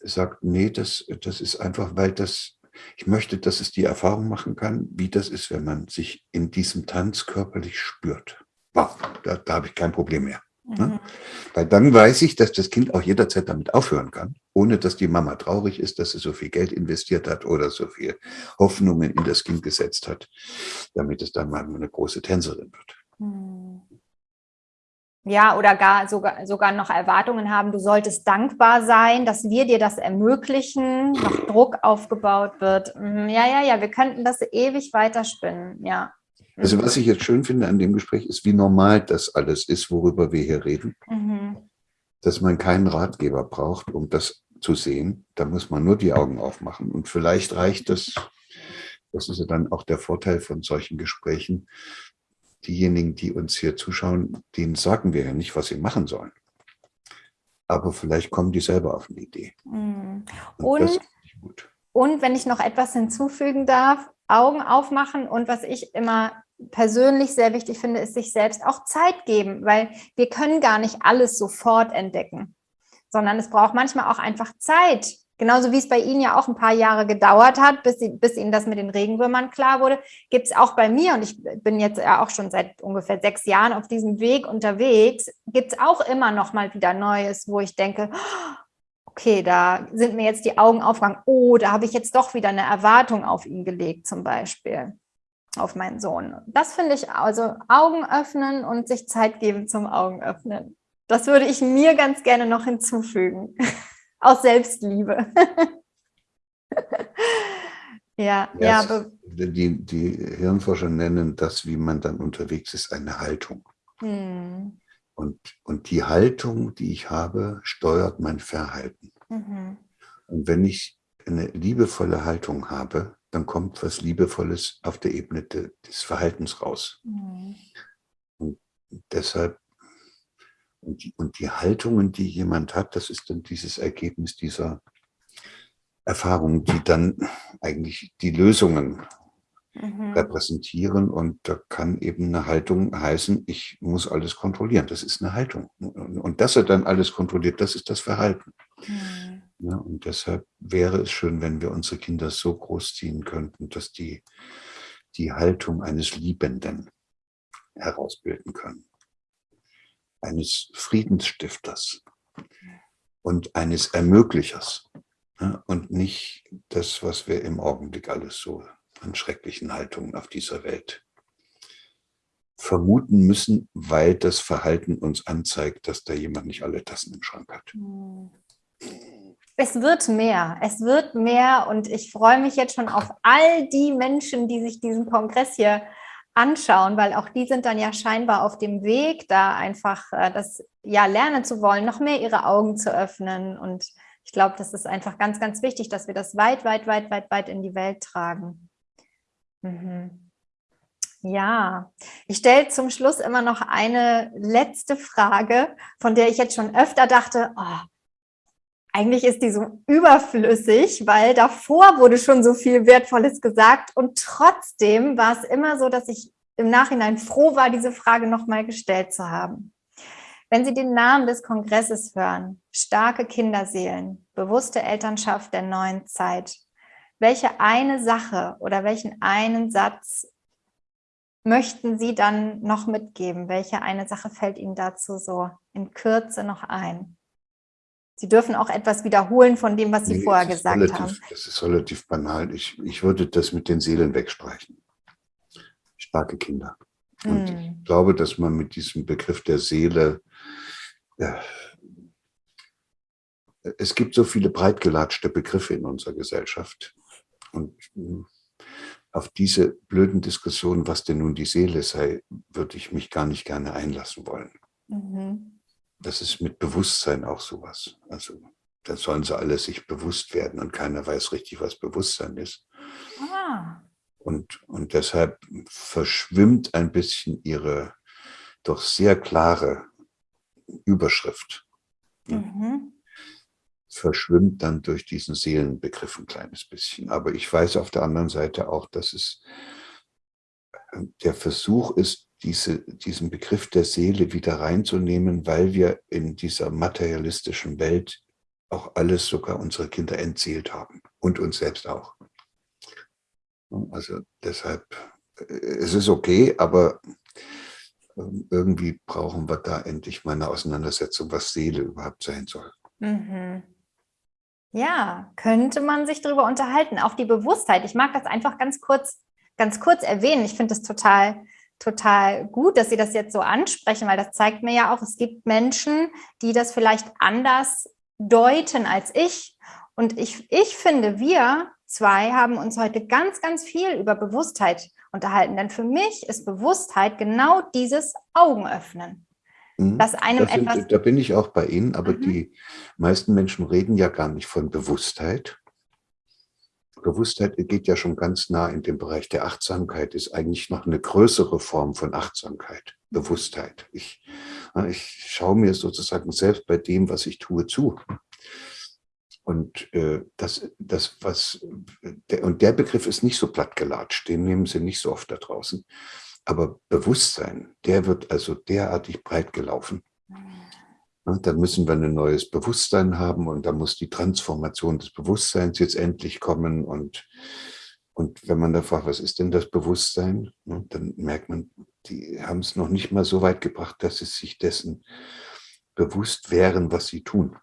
sagt, nee, das, das ist einfach, weil das, ich möchte, dass es die Erfahrung machen kann, wie das ist, wenn man sich in diesem Tanz körperlich spürt. Wow, da, da habe ich kein Problem mehr. Ne? Mhm. Weil dann weiß ich, dass das Kind auch jederzeit damit aufhören kann, ohne dass die Mama traurig ist, dass sie so viel Geld investiert hat oder so viel Hoffnungen in das Kind gesetzt hat, damit es dann mal eine große Tänzerin wird. Mhm. Ja, oder gar sogar, sogar noch Erwartungen haben, du solltest dankbar sein, dass wir dir das ermöglichen, noch Druck aufgebaut wird. Mhm, ja, ja, ja, wir könnten das ewig weiterspinnen, ja. Also was ich jetzt schön finde an dem Gespräch ist, wie normal das alles ist, worüber wir hier reden. Mhm. Dass man keinen Ratgeber braucht, um das zu sehen. Da muss man nur die Augen aufmachen. Und vielleicht reicht das, das ist ja dann auch der Vorteil von solchen Gesprächen, diejenigen, die uns hier zuschauen, denen sagen wir ja nicht, was sie machen sollen. Aber vielleicht kommen die selber auf eine Idee. Mhm. Und, und, und wenn ich noch etwas hinzufügen darf, Augen aufmachen und was ich immer persönlich sehr wichtig finde, ist sich selbst auch Zeit geben, weil wir können gar nicht alles sofort entdecken, sondern es braucht manchmal auch einfach Zeit. Genauso wie es bei Ihnen ja auch ein paar Jahre gedauert hat, bis, Sie, bis Ihnen das mit den Regenwürmern klar wurde, gibt es auch bei mir, und ich bin jetzt ja auch schon seit ungefähr sechs Jahren auf diesem Weg unterwegs, gibt es auch immer noch mal wieder Neues, wo ich denke, okay, da sind mir jetzt die Augen aufgegangen, oh, da habe ich jetzt doch wieder eine Erwartung auf ihn gelegt zum Beispiel auf meinen Sohn. Das finde ich, also Augen öffnen und sich Zeit geben zum Augen öffnen. Das würde ich mir ganz gerne noch hinzufügen. Aus Selbstliebe. ja, ja. ja die, die Hirnforscher nennen das, wie man dann unterwegs ist, eine Haltung. Hm. Und, und die Haltung, die ich habe, steuert mein Verhalten. Mhm. Und wenn ich eine liebevolle Haltung habe, dann kommt was Liebevolles auf der Ebene de, des Verhaltens raus. Mhm. Und deshalb, und die, und die Haltungen, die jemand hat, das ist dann dieses Ergebnis dieser Erfahrungen, die dann eigentlich die Lösungen mhm. repräsentieren. Und da kann eben eine Haltung heißen, ich muss alles kontrollieren. Das ist eine Haltung. Und dass er dann alles kontrolliert, das ist das Verhalten. Mhm. Ja, und deshalb wäre es schön, wenn wir unsere Kinder so großziehen könnten, dass die die Haltung eines Liebenden herausbilden können, eines Friedensstifters und eines Ermöglichers ja, und nicht das, was wir im Augenblick alles so an schrecklichen Haltungen auf dieser Welt vermuten müssen, weil das Verhalten uns anzeigt, dass da jemand nicht alle Tassen im Schrank hat. Mhm. Es wird mehr, es wird mehr und ich freue mich jetzt schon auf all die Menschen, die sich diesen Kongress hier anschauen, weil auch die sind dann ja scheinbar auf dem Weg, da einfach äh, das ja lernen zu wollen, noch mehr ihre Augen zu öffnen und ich glaube, das ist einfach ganz, ganz wichtig, dass wir das weit, weit, weit, weit, weit in die Welt tragen. Mhm. Ja, ich stelle zum Schluss immer noch eine letzte Frage, von der ich jetzt schon öfter dachte, oh, eigentlich ist die so überflüssig, weil davor wurde schon so viel Wertvolles gesagt und trotzdem war es immer so, dass ich im Nachhinein froh war, diese Frage nochmal gestellt zu haben. Wenn Sie den Namen des Kongresses hören, starke Kinderseelen, bewusste Elternschaft der neuen Zeit, welche eine Sache oder welchen einen Satz möchten Sie dann noch mitgeben? Welche eine Sache fällt Ihnen dazu so in Kürze noch ein? Sie dürfen auch etwas wiederholen von dem, was Sie nee, vorher gesagt relativ, haben. Das ist relativ banal. Ich, ich würde das mit den Seelen wegstreichen. Starke Kinder. Und hm. ich glaube, dass man mit diesem Begriff der Seele, ja, es gibt so viele breitgelatschte Begriffe in unserer Gesellschaft. Und hm, auf diese blöden Diskussionen, was denn nun die Seele sei, würde ich mich gar nicht gerne einlassen wollen. Mhm das ist mit Bewusstsein auch sowas. Also da sollen sie alle sich bewusst werden und keiner weiß richtig, was Bewusstsein ist. Ah. Und, und deshalb verschwimmt ein bisschen ihre doch sehr klare Überschrift. Mhm. Verschwimmt dann durch diesen Seelenbegriff ein kleines bisschen. Aber ich weiß auf der anderen Seite auch, dass es äh, der Versuch ist, diese, diesen Begriff der Seele wieder reinzunehmen, weil wir in dieser materialistischen Welt auch alles, sogar unsere Kinder entseelt haben und uns selbst auch. Also deshalb, äh, es ist okay, aber ähm, irgendwie brauchen wir da endlich mal eine Auseinandersetzung, was Seele überhaupt sein soll. Mhm. Ja, könnte man sich darüber unterhalten. Auch die Bewusstheit. Ich mag das einfach ganz kurz, ganz kurz erwähnen. Ich finde es total, total gut, dass Sie das jetzt so ansprechen, weil das zeigt mir ja auch, es gibt Menschen, die das vielleicht anders deuten als ich. Und ich, ich finde, wir zwei haben uns heute ganz, ganz viel über Bewusstheit unterhalten. Denn für mich ist Bewusstheit genau dieses Augenöffnen. Mhm. Dass einem sind, etwas da bin ich auch bei Ihnen, aber mhm. die meisten Menschen reden ja gar nicht von Bewusstheit. Bewusstheit geht ja schon ganz nah in den Bereich der Achtsamkeit, ist eigentlich noch eine größere Form von Achtsamkeit, Bewusstheit. Ich, ich schaue mir sozusagen selbst bei dem, was ich tue, zu. Und äh, das, das, was, der, und der Begriff ist nicht so plattgelatscht, den nehmen Sie nicht so oft da draußen. Aber Bewusstsein, der wird also derartig breit gelaufen. Mhm. dann müssen wir ein neues Bewusstsein haben und da muss die Transformation des Bewusstseins jetzt endlich kommen. Und, und wenn man da fragt, was ist denn das Bewusstsein, dann merkt man, die haben es noch nicht mal so weit gebracht, dass sie sich dessen bewusst wären, was sie tun.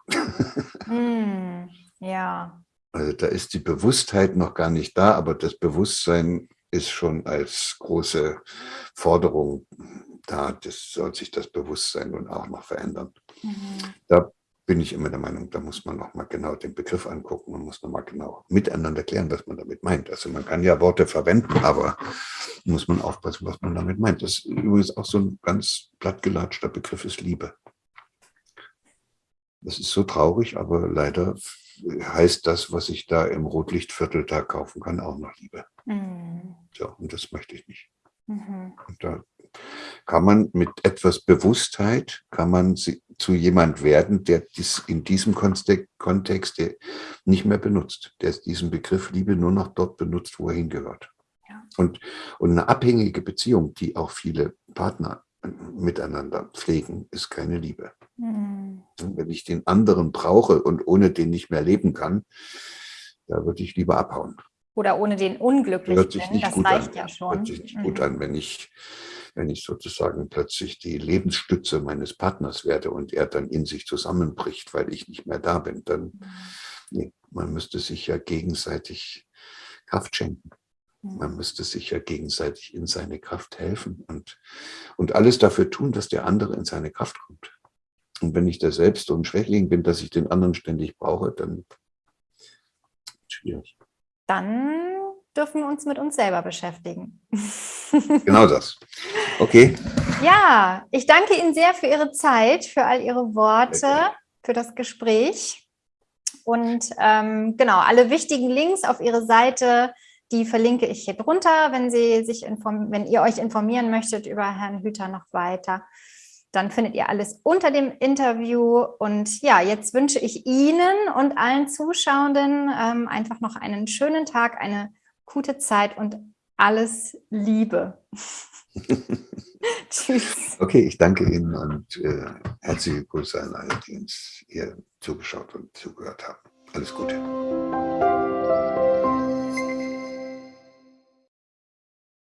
Mm, ja. Also da ist die Bewusstheit noch gar nicht da, aber das Bewusstsein ist schon als große Forderung da. Das soll sich das Bewusstsein nun auch noch verändern. Mhm. Da bin ich immer der Meinung, da muss man noch mal genau den Begriff angucken und muss noch mal genau miteinander klären, was man damit meint. Also man kann ja Worte verwenden, aber muss man aufpassen, was man damit meint. Das ist übrigens auch so ein ganz plattgelatschter Begriff ist Liebe. Das ist so traurig, aber leider heißt das, was ich da im Rotlichtviertel da kaufen kann, auch noch Liebe. Mhm. So, und das möchte ich nicht. Mhm. Und da kann man mit etwas Bewusstheit, kann man zu jemand werden, der dies in diesem Kontext nicht mehr benutzt, der diesen Begriff Liebe nur noch dort benutzt, wo er hingehört. Ja. Und, und eine abhängige Beziehung, die auch viele Partner miteinander pflegen, ist keine Liebe. Mhm. Wenn ich den anderen brauche und ohne den nicht mehr leben kann, da würde ich lieber abhauen. Oder ohne den unglücklich Hört sich nicht das gut reicht an. ja schon. Hört sich nicht mhm. gut an, wenn ich, wenn ich sozusagen plötzlich die Lebensstütze meines Partners werde und er dann in sich zusammenbricht, weil ich nicht mehr da bin. Dann, mhm. nee, man müsste sich ja gegenseitig Kraft schenken. Man müsste sich ja gegenseitig in seine Kraft helfen und, und alles dafür tun, dass der andere in seine Kraft kommt. Und wenn ich da selbst so ein Schwächling bin, dass ich den anderen ständig brauche, dann schwierig. Dann dürfen wir uns mit uns selber beschäftigen. Genau das. Okay. Ja, ich danke Ihnen sehr für Ihre Zeit, für all Ihre Worte, für das Gespräch. Und ähm, genau, alle wichtigen Links auf Ihre Seite die verlinke ich hier drunter, wenn, Sie sich wenn ihr euch informieren möchtet über Herrn Hüter noch weiter. Dann findet ihr alles unter dem Interview. Und ja, jetzt wünsche ich Ihnen und allen Zuschauenden ähm, einfach noch einen schönen Tag, eine gute Zeit und alles Liebe. Tschüss. Okay, ich danke Ihnen und äh, herzliche Grüße an alle, die uns hier zugeschaut und zugehört haben. Alles Gute.